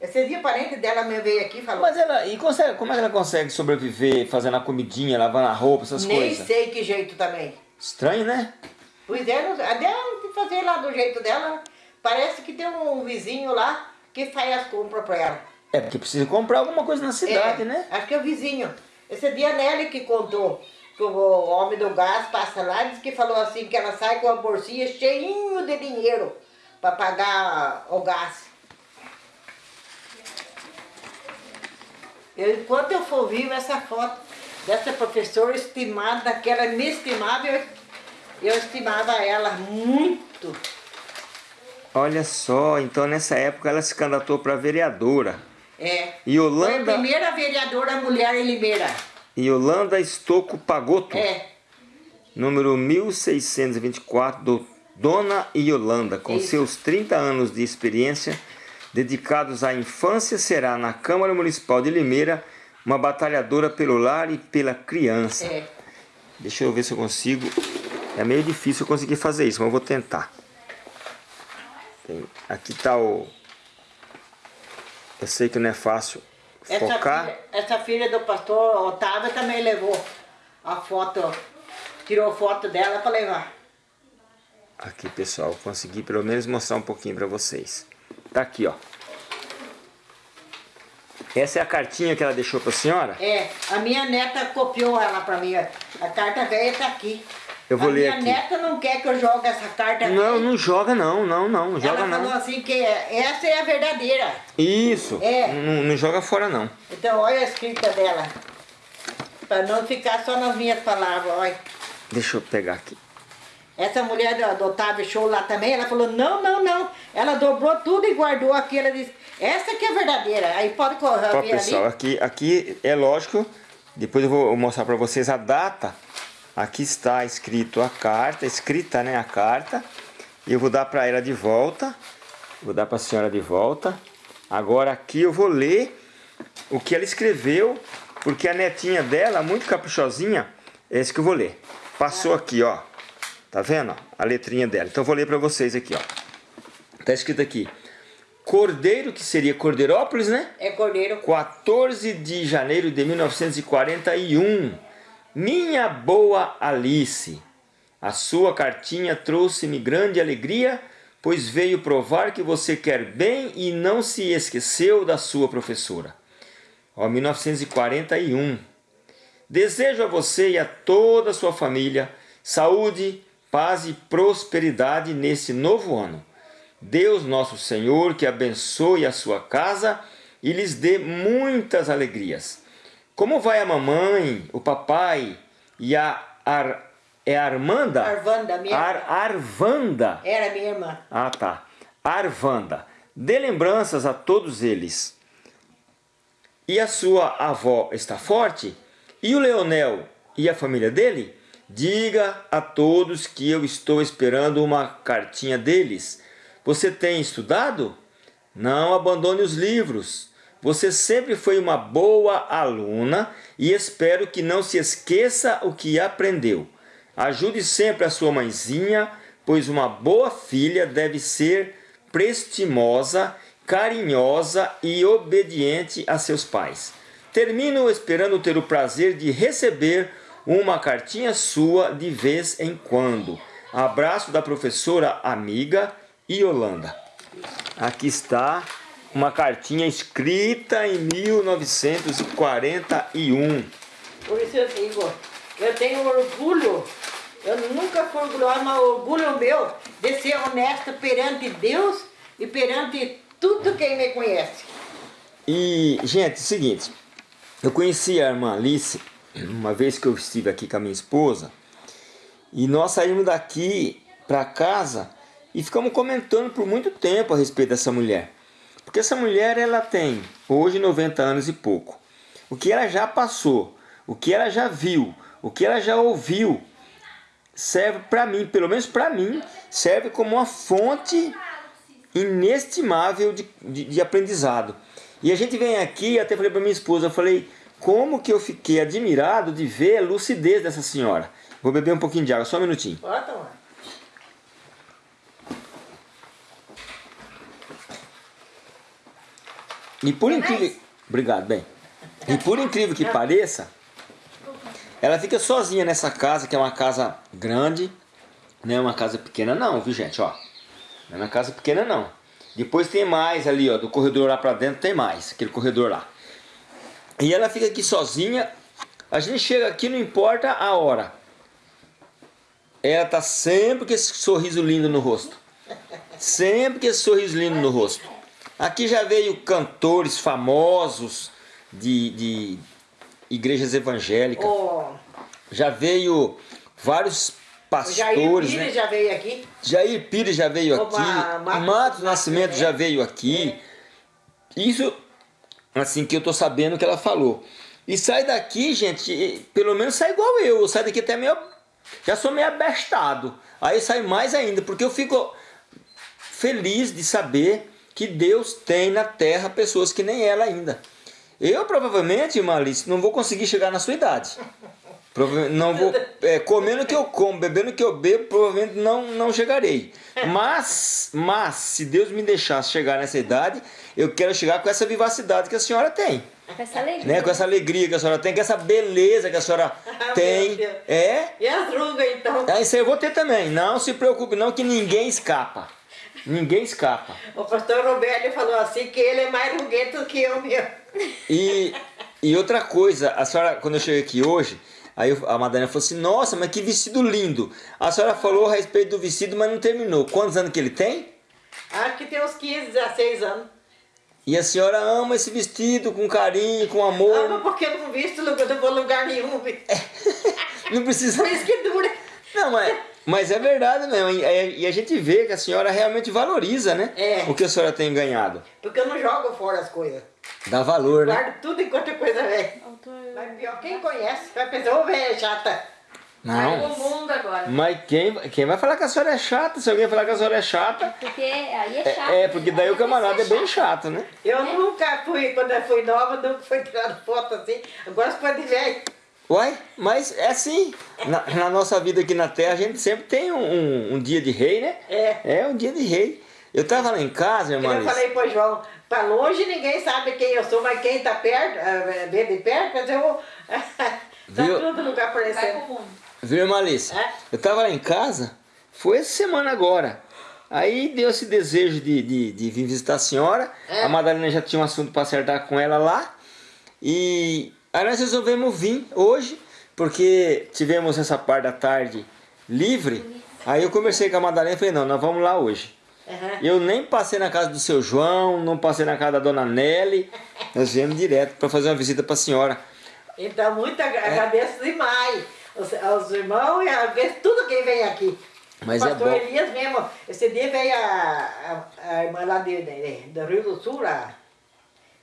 Esse dia parente dela me veio aqui e falou, Mas ela, e consegue, como é que ela consegue sobreviver fazendo a comidinha, lavando a roupa, essas nem coisas? sei que jeito também. Estranho, né? Pois é, não- a dela tem que fazer lá do jeito dela. Parece que tem um vizinho lá que faz as compras pra ela. É porque precisa comprar alguma coisa na cidade, É, né? Acho que é o vizinho. Esse dia a Nelly que contou que o homem do gás passa lá, disse que falou assim que ela sai com a bolsinha cheinho de dinheiro para pagar o gás. Eu, enquanto eu for vivo, essa foto dessa professora estimada, daquela inestimável, eu, eu estimava ela muito. Olha só, então nessa época ela se candidatou para vereadora. É. E Foi a Yolanda, primeira vereadora mulher em Limeira. Yolanda Estocco Pagotto, É. número 1624, do Dona Yolanda, com Isso. seus 30 anos de experiência dedicados à infância, será na Câmara Municipal de Limeira uma batalhadora pelo lar e pela criança. É. Deixa eu ver se eu consigo. É meio difícil eu conseguir fazer isso, mas eu vou tentar. Tem- Aqui está o. Eu sei que não é fácil Essa filha, essa filha do pastor Otávio também levou a foto, tirou foto dela para levar. Aqui, pessoal, consegui pelo menos mostrar um pouquinho para vocês. Tá aqui, ó. Essa é a cartinha que ela deixou para a senhora? É, a minha neta copiou ela para mim. A carta velha tá aqui. Eu vou a ler minha aqui. neta não quer que eu jogue essa carta Não, velha. não joga não, não, não, não joga Ela falou não. assim que essa é a verdadeira. Isso, É. não, não joga fora não. Então olha a escrita dela. Para não ficar só nas minhas palavras, olha. Deixa eu pegar aqui. Essa mulher do, do Otávio Show lá também, ela falou, não, não, não. Ela dobrou tudo e guardou aqui. Ela disse, essa que é verdadeira. Aí pode correr Ó, pessoal, ali. aqui, aqui é lógico, depois eu vou mostrar para vocês a data. Aqui está escrito a carta, escrita né, a carta. E eu vou dar para ela de volta. Vou dar para a senhora de volta. Agora aqui eu vou ler o que ela escreveu, porque a netinha dela, muito caprichosinha, é esse que eu vou ler. Passou aqui, ó. Tá vendo? A letrinha dela. Então eu vou ler para vocês aqui, ó. Tá escrito aqui. Cordeiro, que seria Cordeirópolis, né? É cordeiro. 14 de janeiro de 1941. Minha boa Alice, a sua cartinha trouxe-me grande alegria, pois veio provar que você quer bem e não se esqueceu da sua professora. Ó, 1941. Desejo a você e a toda a sua família saúde, paz e prosperidade nesse novo ano. Deus nosso Senhor que abençoe a sua casa e lhes dê muitas alegrias. Como vai a mamãe, o papai e a Ar, é Armanda? Arvanda, minha Ar, irmã. Arvanda. Era minha irmã. Ah, tá. Arvanda. Dê lembranças a todos eles. E a sua avó está forte? E o Leonel e a família dele? Diga a todos que eu estou esperando uma cartinha deles. Você tem estudado? Não abandone os livros. Você sempre foi uma boa aluna e espero que não se esqueça o que aprendeu. Ajude sempre a sua mãezinha, pois uma boa filha deve ser prestimosa, carinhosa e obediente a seus pais. Termino esperando ter o prazer de receber uma cartinha sua de vez em quando. Abraço da professora amiga Yolanda. Aqui está uma cartinha escrita em 1941. Por isso eu digo, eu tenho orgulho, eu nunca fui orgulhosa, mas orgulho meu de ser honesta perante Deus e perante tudo quem me conhece. E, gente, é o seguinte, eu conheci a irmã Alice uma vez que eu estive aqui com a minha esposa e nós saímos daqui para casa e ficamos comentando por muito tempo a respeito dessa mulher. Porque essa mulher ela tem hoje 90 anos e pouco. O que ela já passou, o que ela já viu, o que ela já ouviu, serve para mim, pelo menos para mim, serve como uma fonte inestimável de, de, de, aprendizado. E a gente vem aqui, até falei para minha esposa, eu falei, como que eu fiquei admirado de ver a lucidez dessa senhora. Vou beber um pouquinho de água, só um minutinho. Pode tomar. E por incrível... Obrigado, bem. E por incrível que pareça, ela fica sozinha nessa casa, que é uma casa grande, não é uma casa pequena não, viu gente, ó. Não é uma casa pequena não. Depois tem mais ali, ó, do corredor lá pra dentro tem mais, aquele corredor lá. E ela fica aqui sozinha, a gente chega aqui, não importa a hora. Ela tá sempre com esse sorriso lindo no rosto. Sempre com esse sorriso lindo no rosto. Aqui já veio cantores famosos de, de igrejas evangélicas. O Já veio vários Jair pastores, Pires né? já veio aqui. Jair Pires já veio O aqui, Ma- Matos Matos Nascimento Nascimento, já é. veio aqui. Isso, assim, que eu tô sabendo que ela falou. E sai daqui, gente, pelo menos sai igual eu. Eu saio daqui até meio... Já sou meio abestado. Aí sai mais ainda, porque eu fico feliz de saber que Deus tem na terra pessoas que nem ela ainda. Eu provavelmente, Malice, não vou conseguir chegar na sua idade. Provavelmente não vou, é, comendo o que eu como, bebendo o que eu bebo, provavelmente não, não chegarei. Mas, mas, se Deus me deixasse chegar nessa idade, eu quero chegar com essa vivacidade que a senhora tem. Com essa alegria. Né? Com essa alegria que a senhora tem, com essa beleza que a senhora [LAUGHS] tem. Meu Deus. É? E as rugas então? Ah, Isso aí eu vou ter também. Não se preocupe não que ninguém escapa. Ninguém escapa. O pastor Roberto falou assim que ele é mais ruguento que eu mesmo. E, e outra coisa, a senhora, quando eu cheguei aqui hoje, aí eu- a Madalena falou assim, nossa, mas que vestido lindo. A senhora falou a respeito do vestido, mas não terminou. Quantos anos que ele tem? Acho que tem uns 15, 16 anos. E a senhora ama esse vestido com carinho, com amor. mas porque eu não visto lugar, não vou lugar nenhum. [LAUGHS] Não precisa... Por isso que dura. Não, mas, mas é verdade mesmo. E, e a gente vê que a senhora realmente valoriza, né? É. O que a senhora tem ganhado. Porque eu não jogo fora as coisas. Dá valor, né? Guardo tudo enquanto é coisa velha. Autor... Mas pior, quem conhece vai pensar, ô velha chata. Não. pro mundo agora. Mas quem, quem vai falar que a senhora é chata? Se alguém falar que a senhora é chata, Porque aí é chato. é, é porque daí né? o camarada é você bem chato, né? Eu nunca fui, quando eu fui nova, nunca fui tirando foto assim. Agora você pode ver. Uai, mas é assim. Na, na nossa vida aqui na Terra, a gente sempre tem um, um, um dia de rei, né? É. É um dia de rei. Eu tava lá em casa, irmã eu falei pro João, pra longe ninguém sabe quem eu sou, mas quem tá perto, eh, vê de perto, mas eu. [LAUGHS] tá Viu? tudo lugar aparecendo. Viu, irmã Alice? É? Eu tava lá em casa, foi essa semana agora. Aí deu esse desejo de, de, de vir visitar a senhora. É. A Madalena já tinha um assunto para acertar com ela lá. E aí nós resolvemos vir hoje, porque tivemos essa parte da tarde livre. Aí eu conversei com a Madalena e falei, não, nós vamos lá hoje. Aham. Eu nem passei na casa do seu João, não passei na casa da dona Nelly. Nós viemos direto para fazer uma visita para a senhora. Então, muito É. agra- agradeço demais os, aos irmãos e agradeço tudo quem vem aqui. Mas o é pastor bom. Elias mesmo, esse dia veio a, a, a irmã lá de, de- do Rio do Sul, a,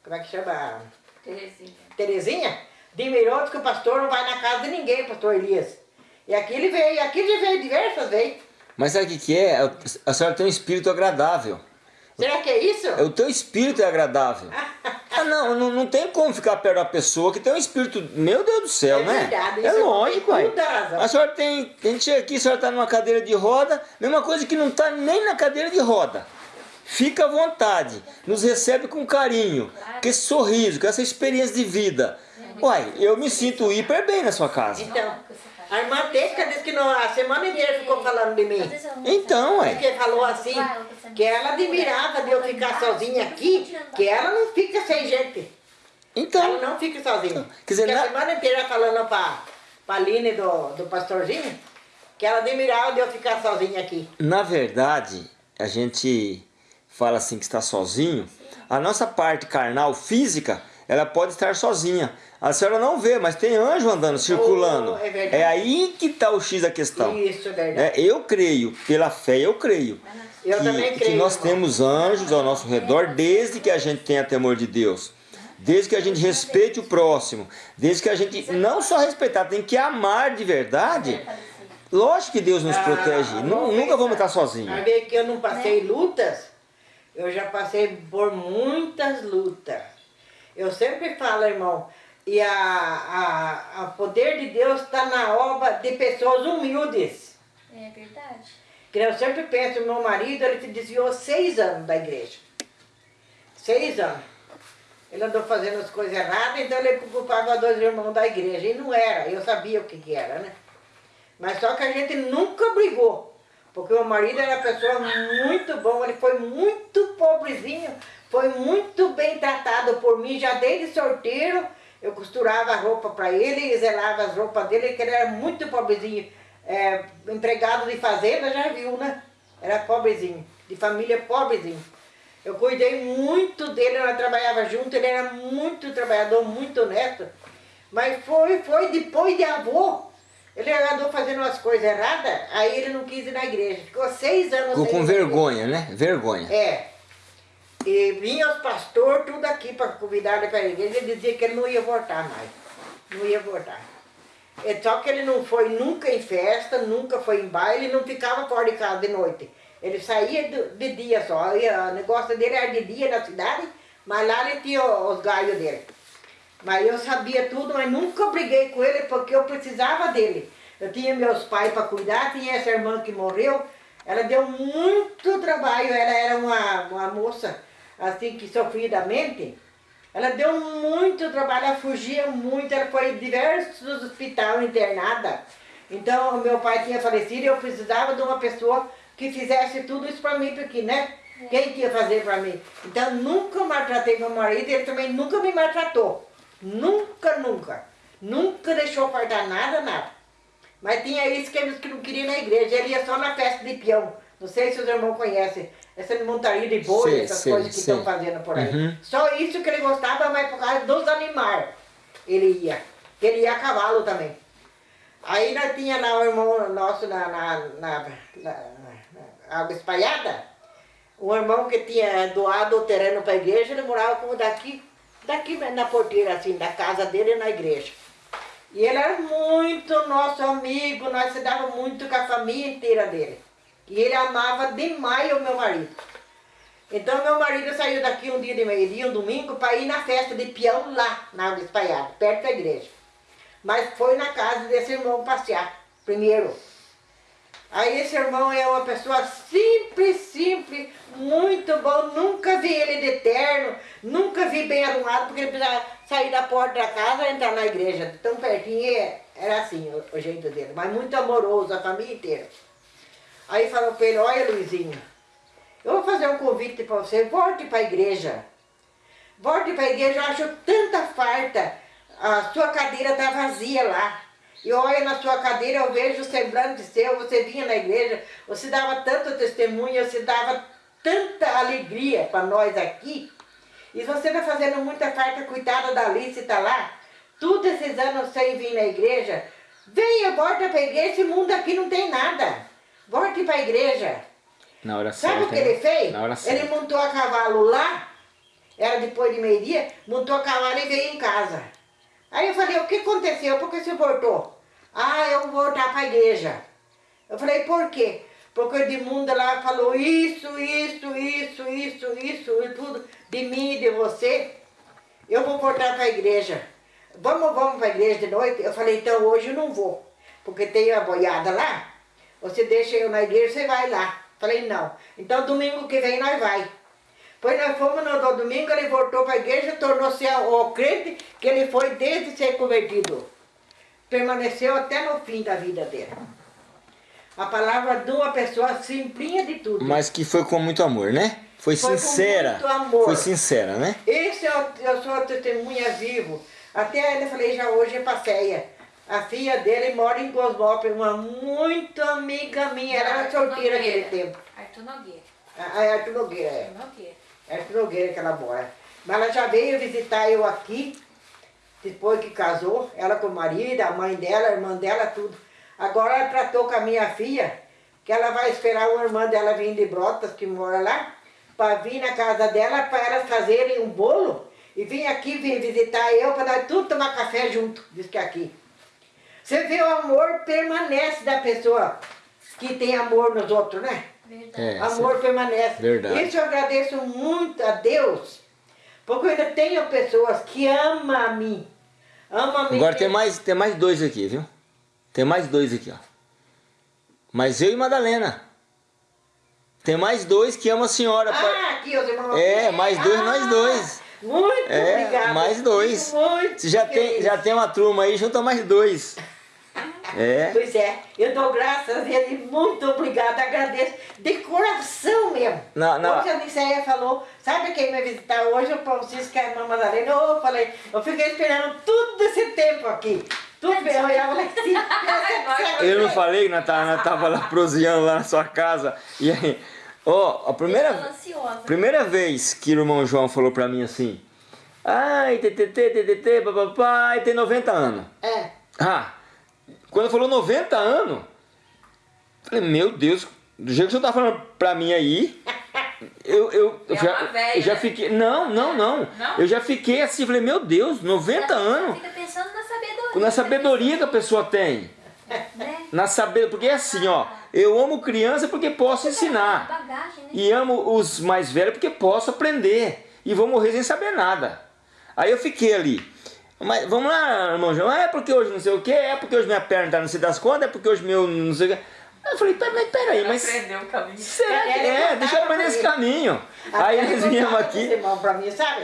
como é que chama? Terezinha. Terezinha, admirou, disse que o pastor não vai na casa de ninguém, pastor Elias. E aqui ele veio, aqui ele já veio diversas vezes. Mas sabe o que, que é? A senhora tem um espírito agradável. Será que é isso? É, O teu espírito é agradável. [LAUGHS] Ah, não, não, não tem como ficar perto da pessoa que tem um espírito. Meu Deus do céu, É né? verdade, é isso lógico, tem toda a senhora tem. A gente chega aqui, a senhora tá numa cadeira de roda, mesma coisa que não tá nem na cadeira de roda. Fica à vontade, nos recebe com carinho, com esse sorriso, com essa experiência de vida. Uai, eu me sinto hiper bem na sua casa. Então, a irmã Teca disse que no, a semana inteira ficou falando de mim. Então, ué. Porque falou assim, que ela admirava de eu ficar sozinha aqui, que ela não fica sem gente. Então, Ela não fica sozinha. Quer dizer, na- a semana inteira falando pra, pra Aline do, do pastorzinho, que ela admirava de eu ficar sozinha aqui. Na verdade, a gente fala assim que está sozinho. A nossa parte carnal, física, ela pode estar sozinha. A senhora não vê, mas tem anjo andando, circulando. é verdade. aí que está o X da questão. Isso, é verdade. É, eu creio, pela fé eu creio. Eu que, também que creio, nós irmão. temos anjos ao nosso redor desde que a gente tenha temor de Deus. Desde que a gente respeite o próximo. Desde que a gente não só respeitar, tem que amar de verdade. Lógico que Deus nos Ah, protege. Nunca vamos estar sozinhos. Vai ver que eu não passei lutas, eu já passei por muitas lutas. Eu sempre falo, irmão, e a, a, a poder de Deus está na obra de pessoas humildes. É verdade. Que eu sempre penso, meu marido, ele se desviou seis anos da igreja. Seis anos. Ele andou fazendo as coisas erradas, então ele culpava dois irmãos da igreja. E não era, eu sabia o que, que era, né? Mas só que a gente nunca brigou. Porque o marido era uma pessoa muito bom, ele foi muito pobrezinho, foi muito bem tratado por mim, já desde sorteiro, eu costurava a roupa para ele, zelava as roupas dele, que ele era muito pobrezinho. É, empregado de fazenda, já viu, né? Era pobrezinho, de família pobrezinho. Eu cuidei muito dele, nós trabalhava junto, ele era muito trabalhador, muito honesto. Mas foi, foi depois de avô. Ele andou fazendo umas coisas erradas, aí ele não quis ir na igreja. Ficou seis anos Ficou com vergonha, né? Vergonha. É. E vinha os pastores tudo aqui para convidar ele para a igreja. Ele dizia que ele não ia voltar mais. Não ia voltar. É só que ele não foi nunca em festa, nunca foi em baile, não ficava fora de casa de noite. Ele saía de dia só. O negócio dele era de dia na cidade, mas lá ele tinha os galhos dele. Mas eu sabia tudo, mas nunca briguei com ele porque eu precisava dele. Eu tinha meus pais para cuidar, tinha essa irmã que morreu. Ela deu muito trabalho, ela era uma, uma moça assim que sofria da mente. Ela deu muito trabalho, ela fugia muito, ela foi em diversos hospitais internada. Então, meu pai tinha falecido e eu precisava de uma pessoa que fizesse tudo isso para mim, porque, né? Quem que ia fazer para mim? Então, nunca maltratei meu marido, ele também nunca me maltratou. Nunca, nunca. Nunca deixou faltar nada, nada. Mas tinha isso que eles que não queriam na igreja, ele ia só na festa de peão. Não sei se os irmãos conhecem, essa montaria de boi, Sei, essas sei, coisas que sei. estão fazendo por aí. Uhum. Só isso que ele gostava, mas por causa dos animais ele ia. Ele ia a cavalo também. Aí nós tinha lá o irmão nosso na, na, na, na- na água espalhada, um irmão que tinha doado o terreno para a igreja, ele morava como daqui, daqui na porteira assim, da casa dele na igreja. E ele era muito nosso amigo, nós se dava muito com a família inteira dele. E ele amava demais o meu marido. Então meu marido saiu daqui um dia de meio-dia, um domingo, para ir na festa de peão lá, na Água Espalhada, perto da igreja. Mas foi na casa desse irmão passear, primeiro. Aí esse irmão é uma pessoa simples, simples, muito bom. Nunca vi ele de terno, nunca vi bem arrumado, porque ele precisava sair da porta da casa e entrar na igreja. Tão pertinho, é, era assim o, o jeito dele. Mas muito amoroso, a família inteira. Aí falou para ele, olha Luizinho, eu vou fazer um convite para você, volte para a igreja. Volte para a igreja, eu acho tanta farta. A sua cadeira está vazia lá. E olha na sua cadeira, eu vejo o semblante seu, você vinha na igreja, você dava tanto testemunho, você dava tanta alegria para nós aqui. E você está fazendo muita farta, coitada da Alice, está lá, todos esses anos sem vir na igreja. Venha, volta para a igreja, esse mundo aqui não tem nada. Volte para a igreja. Na hora Sabe certa. o que ele fez? Na hora Ele montou a cavalo lá, era depois de meio-dia, montou a cavalo e veio em casa. Aí eu falei, o que aconteceu? Por que você voltou? Ah, eu vou voltar para a igreja. Eu falei, por quê? Porque o Edmundo lá falou isso, isso, isso, isso, isso, e tudo de mim e de você. Eu vou voltar para a igreja. Vamos, vamos para a igreja de noite? Eu falei, então hoje eu não vou, porque tem a boiada lá. Você deixa eu na igreja, você vai lá. Falei, não. Então domingo que vem nós vai. Pois nós fomos no, domingo, ele voltou para a igreja, tornou-se o crente que ele foi desde ser convertido. Permaneceu até no fim da vida dele. A palavra de uma pessoa simplinha de tudo. Mas que foi com muito amor, né? Foi, Foi com sincera. muito amor. Foi sincera, né? Esse é o, eu sou a testemunha vivo. Até ele falei já hoje é passeia. A filha dele mora em Cosmópolis, uma muito amiga minha, ela era solteira naquele tempo. Arthur Nogueira. Arthur Nogueira, é. Arthur Nogueira. Arthur Nogueira que ela mora. Mas ela já veio visitar eu aqui, depois que casou, ela com o marido, a mãe dela, a irmã dela, tudo. Agora ela tratou com a minha filha, que ela vai esperar uma irmã dela vir de Brotas, que mora lá, para vir na casa dela, para elas fazerem um bolo, e vir aqui vir visitar eu, para nós tudo tomar café junto, diz que aqui. Você vê o amor permanece da pessoa que tem amor nos outros, né? Verdade. É, Amor permanece. Verdade. Isso eu agradeço muito a Deus, porque eu ainda tenho pessoas que amam a mim. Amam a mim. Agora tem mais, tem mais dois aqui, viu? Tem mais dois aqui, ó. Mas eu e Madalena. Tem mais dois que amam a senhora. Ah, aqui os irmãos. É, mais dois, nós dois. Muito É, obrigada. mais dois. Muito Você já tem, já tem uma turma aí, junta mais dois. É. [LAUGHS] Pois é, eu dou graças a ele, muito obrigada, agradeço de coração mesmo. Não, não. Hoje a Niceia falou, sabe quem vai visitar hoje? O Francisco e a irmã Madalena. Eu falei, eu fiquei esperando todo esse tempo aqui. Tudo bem, eu olhava lá assim. [LAUGHS] Eu não falei que nós tava, nós tava lá proseando lá na sua casa. E aí, ó, a primeira, primeira vez que o irmão João falou pra mim assim, ai, TTT, TTT, papai, tem 90 anos. É. Ah, quando falou 90 anos, falei, meu Deus, do jeito que você tá falando pra mim aí, eu, eu, É já, eu já fiquei. Não, não, não, Não? Eu já fiquei assim, falei, meu Deus, 90 anos. Fica pensando na sabedoria. Na sabedoria que a pessoa tem. Né? Na saber, porque é assim, ó, eu amo criança porque posso ensinar. Bagagem, né? E amo os mais velhos porque posso aprender. E vou morrer sem saber nada. Aí eu fiquei ali. Mas vamos lá, irmão João. É porque hoje não sei o que, é porque hoje minha perna tá não sei das contas, é porque hoje meu não sei o que. Eu falei, pera- mas peraí, mas. Aprendeu o caminho. Será que é? contava Deixa eu aprender esse caminho. Até Aí ele nós viemos contava aqui. irmão pra mim, sabe?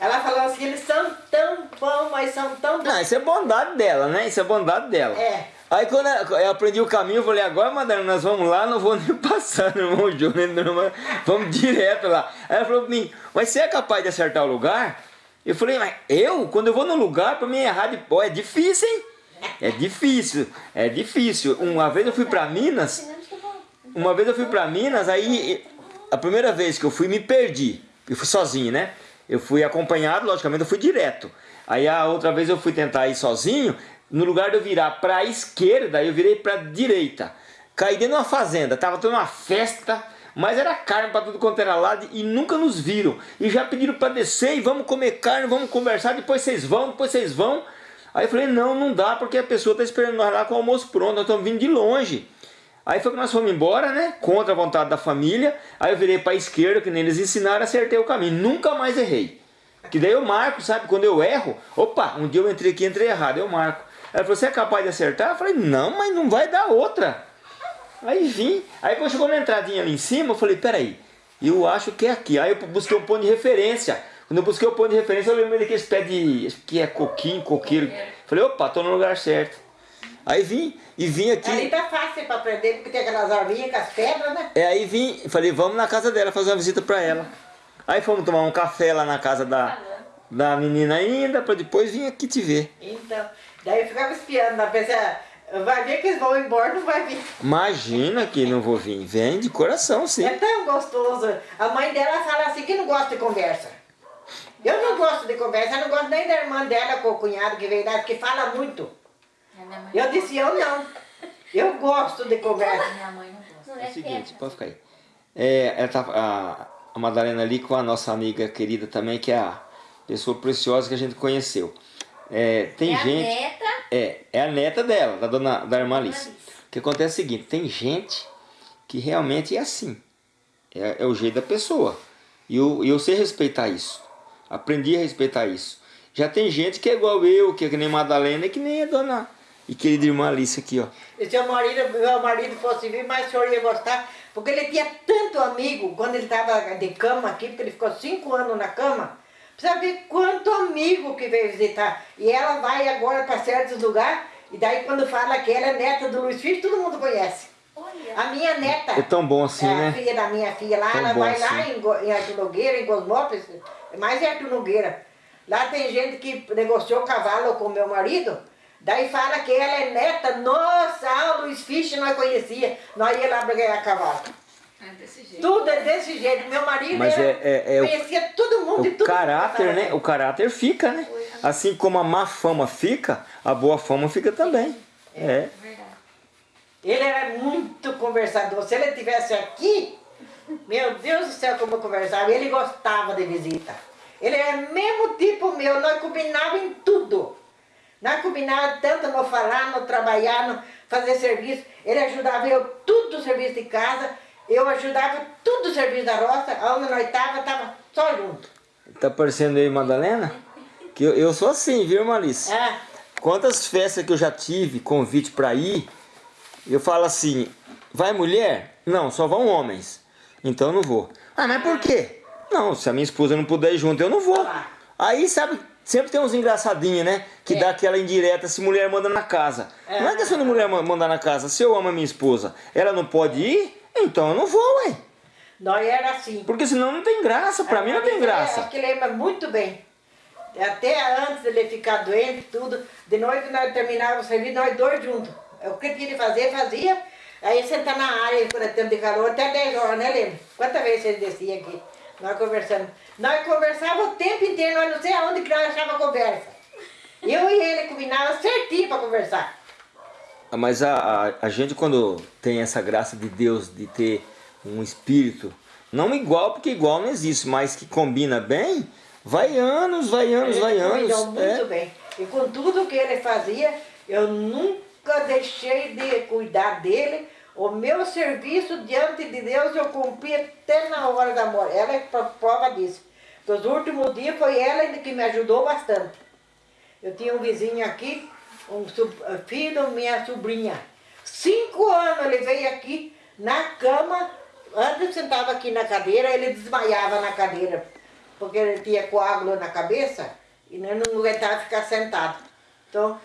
Ela falou assim, eles são tão bons, mas são tão bons. Não, isso é bondade dela, né? Isso é bondade dela. É. Aí quando eu aprendi o caminho, eu falei, agora, Madalena, nós vamos lá, não vou nem [LAUGHS] passar no irmão Júnior, vamos direto lá. Aí ela falou pra mim, mas você é capaz de acertar o lugar? Eu falei, mas eu? Quando eu vou no lugar, pra mim errar de pó, é difícil, hein? É difícil, é difícil. Uma vez eu fui pra Minas, uma vez eu fui pra Minas, aí a primeira vez que eu fui me perdi. Eu fui sozinho, né? Eu fui acompanhado, logicamente eu fui direto. Aí a outra vez eu fui tentar ir sozinho, no lugar de eu virar pra esquerda, eu virei pra direita. Caí dentro de uma fazenda, tava tendo uma festa, mas era carne pra tudo quanto era lado e nunca nos viram. E já pediram pra descer e vamos comer carne, vamos conversar, depois vocês vão, depois vocês vão. Aí eu falei, não, não dá, porque a pessoa está esperando nós lá com o almoço pronto, nós estamos vindo de longe. Aí foi que nós fomos embora, né? Contra a vontade da família. Aí eu virei para a esquerda, que nem eles ensinaram, acertei o caminho. Nunca mais errei. Que daí eu marco, sabe? Quando eu erro, opa, um dia eu entrei aqui entrei errado, eu marco. Ela falou, você é capaz de acertar? Eu falei, não, mas não vai dar outra. Aí vim. Aí quando chegou na entradinha ali em cima, eu falei, peraí, eu acho que é aqui. Aí eu busquei um ponto de referência. Quando eu busquei o ponto de referência, eu lembrei daqueles pés de. Acho que é coquinho, coqueiro. Falei, opa, tô no lugar certo. Aí vim, e vim aqui. Ali tá fácil para aprender, porque tem aquelas arvinhas com as pedras, né? É, aí vim, falei, vamos na casa dela fazer uma visita pra ela. Aí fomos tomar um café lá na casa da, da menina ainda, pra depois vir aqui te ver. Então, daí eu ficava espiando, na pensei, vai ver que eles vão embora, não vai vir. Imagina que não vou vir. Vem de coração, sim. É tão gostoso. A mãe dela fala assim que não gosta de conversa. Eu não gosto de conversa, eu não gosto nem da irmã dela com o cunhado que veio lá, porque fala muito. A mãe Eu disse, eu não. Eu gosto de conversa. Minha mãe não gosta. É é o seguinte, quieto. pode ficar aí. É, ela tá, a, a Madalena ali com a nossa amiga querida também, que é a pessoa preciosa que a gente conheceu. É, tem É a gente. neta. É, é a neta dela, da dona da irmã Alice. O que acontece é o seguinte, tem gente que realmente é assim. É, é o jeito da pessoa. E eu, e eu sei respeitar isso. Aprendi a respeitar isso. Já tem gente que é igual eu, que é que nem Madalena, e que nem a dona e querida irmã Alice aqui, ó. E se o marido, meu marido fosse vir, mais o senhor ia gostar. Porque ele tinha tanto amigo, quando ele estava de cama aqui, porque ele ficou cinco anos na cama. Precisa ver quanto amigo que veio visitar. E ela vai agora para certos lugares, e daí quando fala que ela é neta do Luiz Filho, todo mundo conhece. Olha. A minha neta, É tão bom assim, é, a né? filha da minha filha lá, Tão ela vai lá assim. em, Go- em Arthur Nogueira, em Cosmópolis, é mais em Arthur Nogueira. Lá tem gente que negociou cavalo com meu marido, daí fala que ela é neta, nossa, ah, o Luiz Fisch nós conhecia, nós ia lá ganhar cavalo. É desse jeito. Tudo é desse jeito, meu marido Mas era- é- é- é o- conhecia todo mundo e O tudo. caráter, né? O caráter fica, né? Assim como a má fama fica, a boa fama fica também. É. Verdade. Ele era muito conversador. Se ele estivesse aqui, meu Deus do céu, como eu conversava. Ele gostava de visita. Ele era mesmo tipo meu, nós combinávamos em tudo. Nós combinávamos tanto no falar, no trabalhar, no fazer serviço. Ele ajudava eu tudo o serviço de casa, eu ajudava tudo o serviço da roça. Onde nós estava só junto. Tá parecendo aí, Madalena? Que eu, eu sou assim, viu, Malice? Ah, Quantas festas que eu já tive, convite pra ir, eu falo assim, vai mulher? Não, só vão homens. Então eu não vou. Ah, mas por quê? Não, se a minha esposa não puder ir junto, eu não vou. Aí, sabe, sempre tem uns engraçadinhos, né? Que É. dá aquela indireta se mulher manda na casa. Não é questão de mulher ma- mandar na casa. Se eu amo a minha esposa, ela não pode ir, então eu não vou, ué. nós era assim. Porque senão não tem graça, pra mim não tem Acho graça. que lembra muito bem. Até antes dele ficar doente, tudo, de noite nós terminávamos o serviço, nós dois juntos. O que tinha de fazer, fazia. Aí sentar na área, é tempo de calor, até 10 horas, né, lembra? Quantas vezes ele descia aqui? Nós conversando. Nós conversávamos o tempo inteiro, nós não sei aonde que nós achava conversa. Eu e ele combinava certinho para conversar. Mas a, a, a gente quando tem essa graça de Deus de ter um espírito, não igual, porque igual não existe, mas que combina bem, vai anos, vai anos, vai anos. muito é. bem. E com tudo que ele fazia, eu nunca deixei de cuidar dele. O meu serviço diante de Deus eu cumpri até na hora da morte. Ela é pro- prova disso. Nos últimos dias foi ela que me ajudou bastante. Eu tinha um vizinho aqui, um so- filho minha sobrinha. Cinco anos ele veio aqui na cama, antes sentava aqui na cadeira, ele desmaiava na cadeira, porque ele tinha coágulo na cabeça e não não aguentava ficar sentado. Então,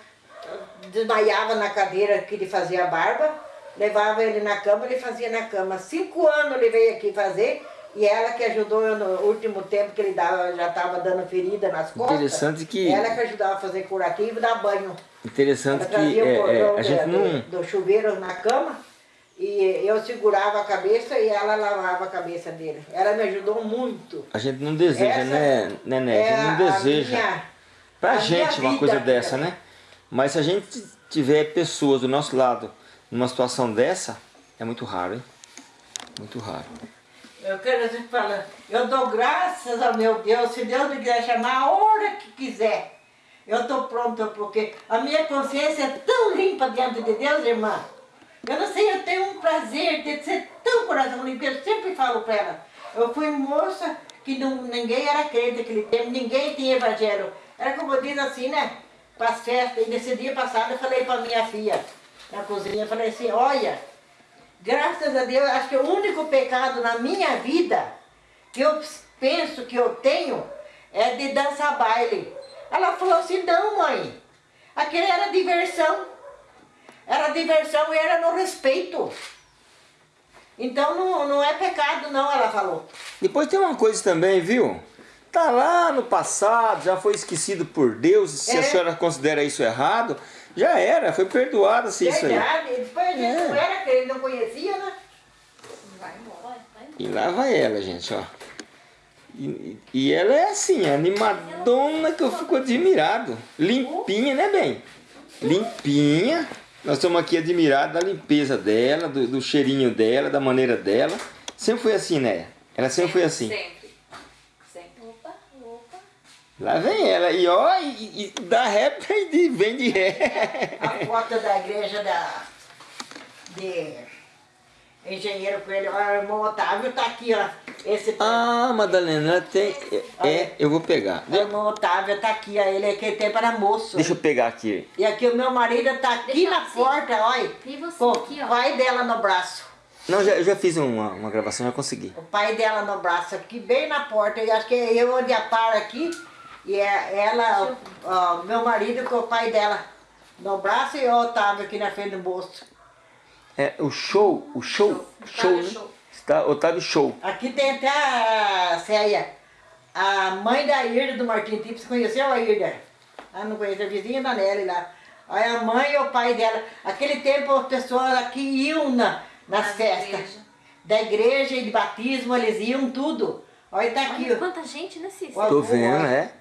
desmaiava na cadeira que ele fazia a barba, levava ele na cama, ele fazia na cama. Cinco anos ele veio aqui fazer, e ela que ajudou eu no último tempo que ele dava, já estava dando ferida nas costas. Interessante que- Ela que ajudava a fazer curativo e dar banho. Interessante que é, é, cordão a gente do, não. do chuveiro na cama e eu segurava a cabeça e ela lavava a cabeça dele. Ela me ajudou muito. A gente não deseja, Essa né, né, né? é A gente não deseja. minha- Pra a gente uma coisa dessa, também. né? Mas se a gente tiver pessoas do nosso lado numa situação dessa, é muito raro, hein? Muito raro. Eu quero te falar, eu dou graças ao meu Deus, se Deus me quiser chamar a hora que quiser. Eu estou pronta porque a minha consciência é tão limpa diante de Deus, irmã. Eu não sei, eu tenho um prazer de ser tão coração limpo. Eu sempre falo para ela. Eu fui moça que não, ninguém era crente naquele tempo, ninguém tinha evangelho. Era como diz assim, né? Para as festas. E nesse dia passado eu falei para minha filha na cozinha, eu falei assim, olha, graças a Deus, acho que o único pecado na minha vida que eu penso que eu tenho é de dançar baile. Ela falou assim, não mãe, aquele era diversão. Era diversão e era no respeito. Então não, não é pecado não, ela falou. Depois tem uma coisa também, viu? Tá lá no passado, já foi esquecido por Deus, se É. a senhora considera isso errado, já era, foi perdoado se isso aí. Verdade, depois a gente É. não era que ele não conhecia, né? Vai embora. E lá vai ela, gente, ó. E, e ela é assim, animadona que eu fico admirado. Limpinha, né, bem? Limpinha. Nós estamos aqui admirados da limpeza dela, do, do cheirinho dela, da maneira dela. Sempre foi assim, né? Ela sempre foi assim. Sempre. Sempre. Opa, opa. Lá vem ela, e ó, e, e dá ré e vem de ré. A foto da igreja da, de Engenheiro Coelho, ó, o irmão Otávio tá aqui, ó. Esse Ah, Madalena, ela tem. É, é, eu vou pegar. o irmão Otávio tá aqui, ó. Ele aquele tempo era moço. Deixa eu pegar aqui. E aqui o meu marido tá aqui Deixa na assim. porta, olha. E você Com aqui, o ó. pai dela no braço. Não, já, eu já fiz uma, uma gravação, já consegui. O pai dela no braço aqui, bem na porta. E acho que é eu onde a para aqui. E é ela, ó, meu marido com o pai dela no braço e o Otávio aqui na frente do bolso. É, o show, o show, show, Otávio né? Show. Está, Otávio Show. Aqui tem até a Céia, a mãe da Irda do Martim Tipo. Você conheceu a Irda? Ah, não conhece, a vizinha da Nelly lá. Olha a mãe e o pai dela. Aquele tempo as pessoas aqui iam na, nas festas. Da igreja e de batismo, eles iam tudo. Olha, tá aqui. Olha quanta gente, né, Cícero? Tô vendo, é.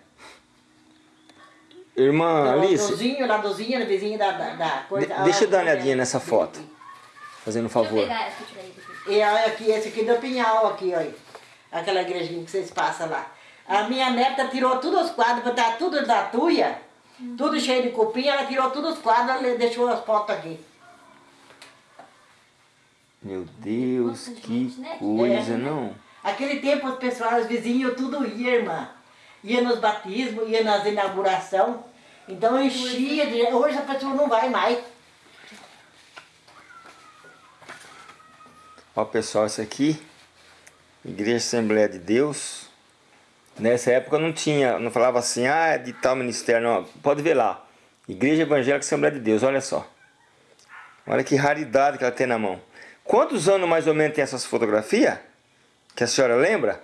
Irmã Alice, Dozinho, lá Dozinho, na vizinha da, da, da coisa. De- deixa eu dar uma olhadinha né? nessa foto. Fazendo um favor. E olha aqui, esse aqui do Pinhal, aqui, olha. Aquela igrejinha que vocês passam lá. A minha neta tirou todos os quadros, porque tá tudo da tuia, tudo cheio de cupim, ela tirou todos os quadros, ela deixou as fotos aqui. Meu Deus, Nossa, que gente, né? coisa, É. não? Aquele tempo os pessoal, os vizinhos, tudo ia, irmã. Ia nos batismos, ia nas inauguração. Então enchia de... Hoje a pessoa não vai mais. Ó pessoal, isso aqui, Igreja Assembleia de Deus. Nessa época não tinha, não falava assim, ah, é de tal ministério, não. Pode ver lá. Igreja Evangélica Assembleia de Deus, olha só. Olha que raridade que ela tem na mão. Quantos anos mais ou menos tem essas fotografias? Que a senhora lembra?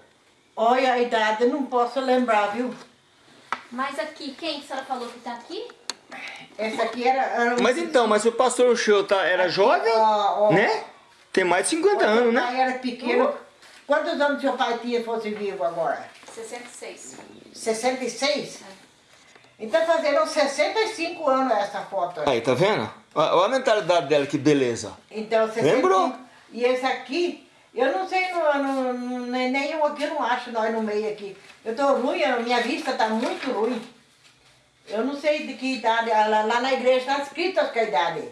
Olha a idade, eu não posso lembrar, viu? Mas aqui, quem que a senhora falou que tá aqui? Essa aqui era... era um- Mas então, mas o pastor Show tá, era jovem, Ó, ó. né? Tem mais de 50 Quando anos, né? pai era pequeno. Quantos anos seu pai tinha fosse vivo agora? 66. 66? Então fazendo 65 anos essa foto. aí. Aí, tá vendo? Olha olha a mentalidade dela, que beleza. Então, 65. Lembrou? E esse aqui, eu não sei, não, não, nem nem eu aqui eu não acho nós no meio aqui. Eu tô ruim, a minha vista tá muito ruim. Eu não sei de que idade, lá, lá na igreja está escrito as que a idade.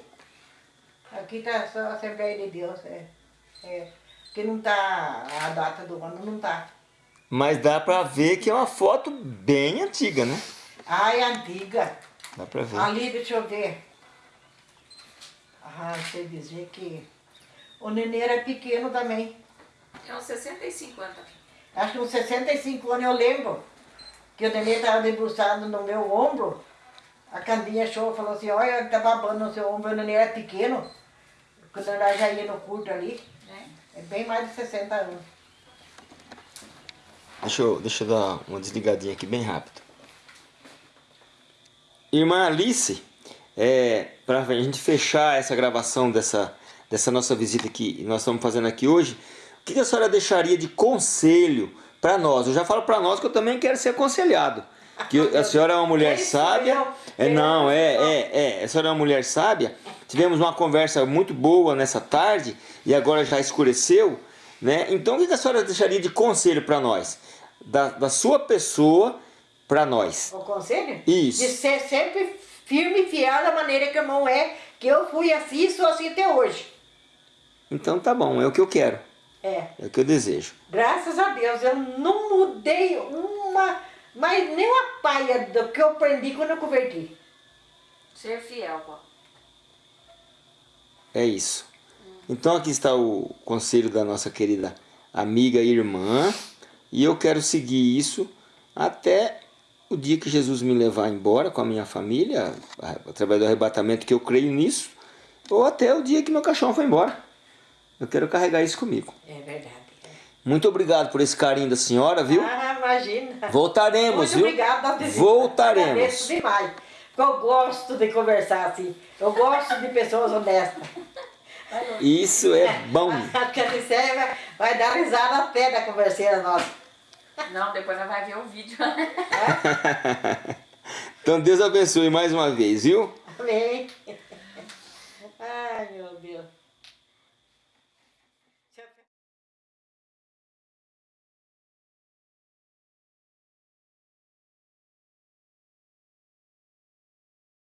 Aqui tá só a Assembleia de Deus, é. é. Que não tá, a data do ano não tá. Mas dá pra ver que é uma foto bem antiga, né? Ah, é antiga. Dá pra ver. Ali, deixa eu ver. Ah, sei dizer que o nenê era pequeno também. É uns 65 anos. Acho que uns 65 anos eu lembro que o nenê estava debruçado no meu ombro. A Candinha achou, falou assim, olha, tá babando no seu ombro, o nenê era pequeno. Quando ela já ia no culto ali, Né? é bem mais de 60 anos. Deixa eu, deixa eu dar uma desligadinha aqui bem rápido. Irmã Alice, é, para a gente fechar essa gravação dessa, dessa nossa visita que nós estamos fazendo aqui hoje, o que a senhora deixaria de conselho para nós? Eu já falo para nós que eu também quero ser aconselhado. Que a senhora é uma mulher sábia. É, não, é, é, é. A senhora é uma mulher sábia. Tivemos uma conversa muito boa nessa tarde e agora já escureceu. Né? Então, o que a senhora deixaria de conselho para nós? Da, da sua pessoa, para nós. O conselho? Isso. De ser sempre firme e fiel da maneira que o irmão é, que eu fui assim e sou assim até hoje. Então tá bom, é o que eu quero, É. é o que eu desejo. Graças a Deus, eu não mudei uma, mas nem uma paia do que eu aprendi quando eu converti. Ser fiel, vó. É isso. Então aqui está o conselho da nossa querida amiga e irmã. E eu quero seguir isso até o dia que Jesus me levar embora com a minha família, através do arrebatamento que eu creio nisso, ou até o dia que meu cachorro for embora. Eu quero carregar isso comigo. É verdade. Muito obrigado por esse carinho da senhora, viu? Ah, imagina. Voltaremos, Muito viu? Terezinha. Voltaremos. Agradeço demais. Porque eu gosto de conversar assim. Eu gosto de pessoas honestas. Isso é bom. [LAUGHS] A Canicéia vai, vai dar risada até da converseira nossa. Não, depois ela vai ver o vídeo. [LAUGHS] Então Deus abençoe mais uma vez, viu? Amém. Ai, meu Deus.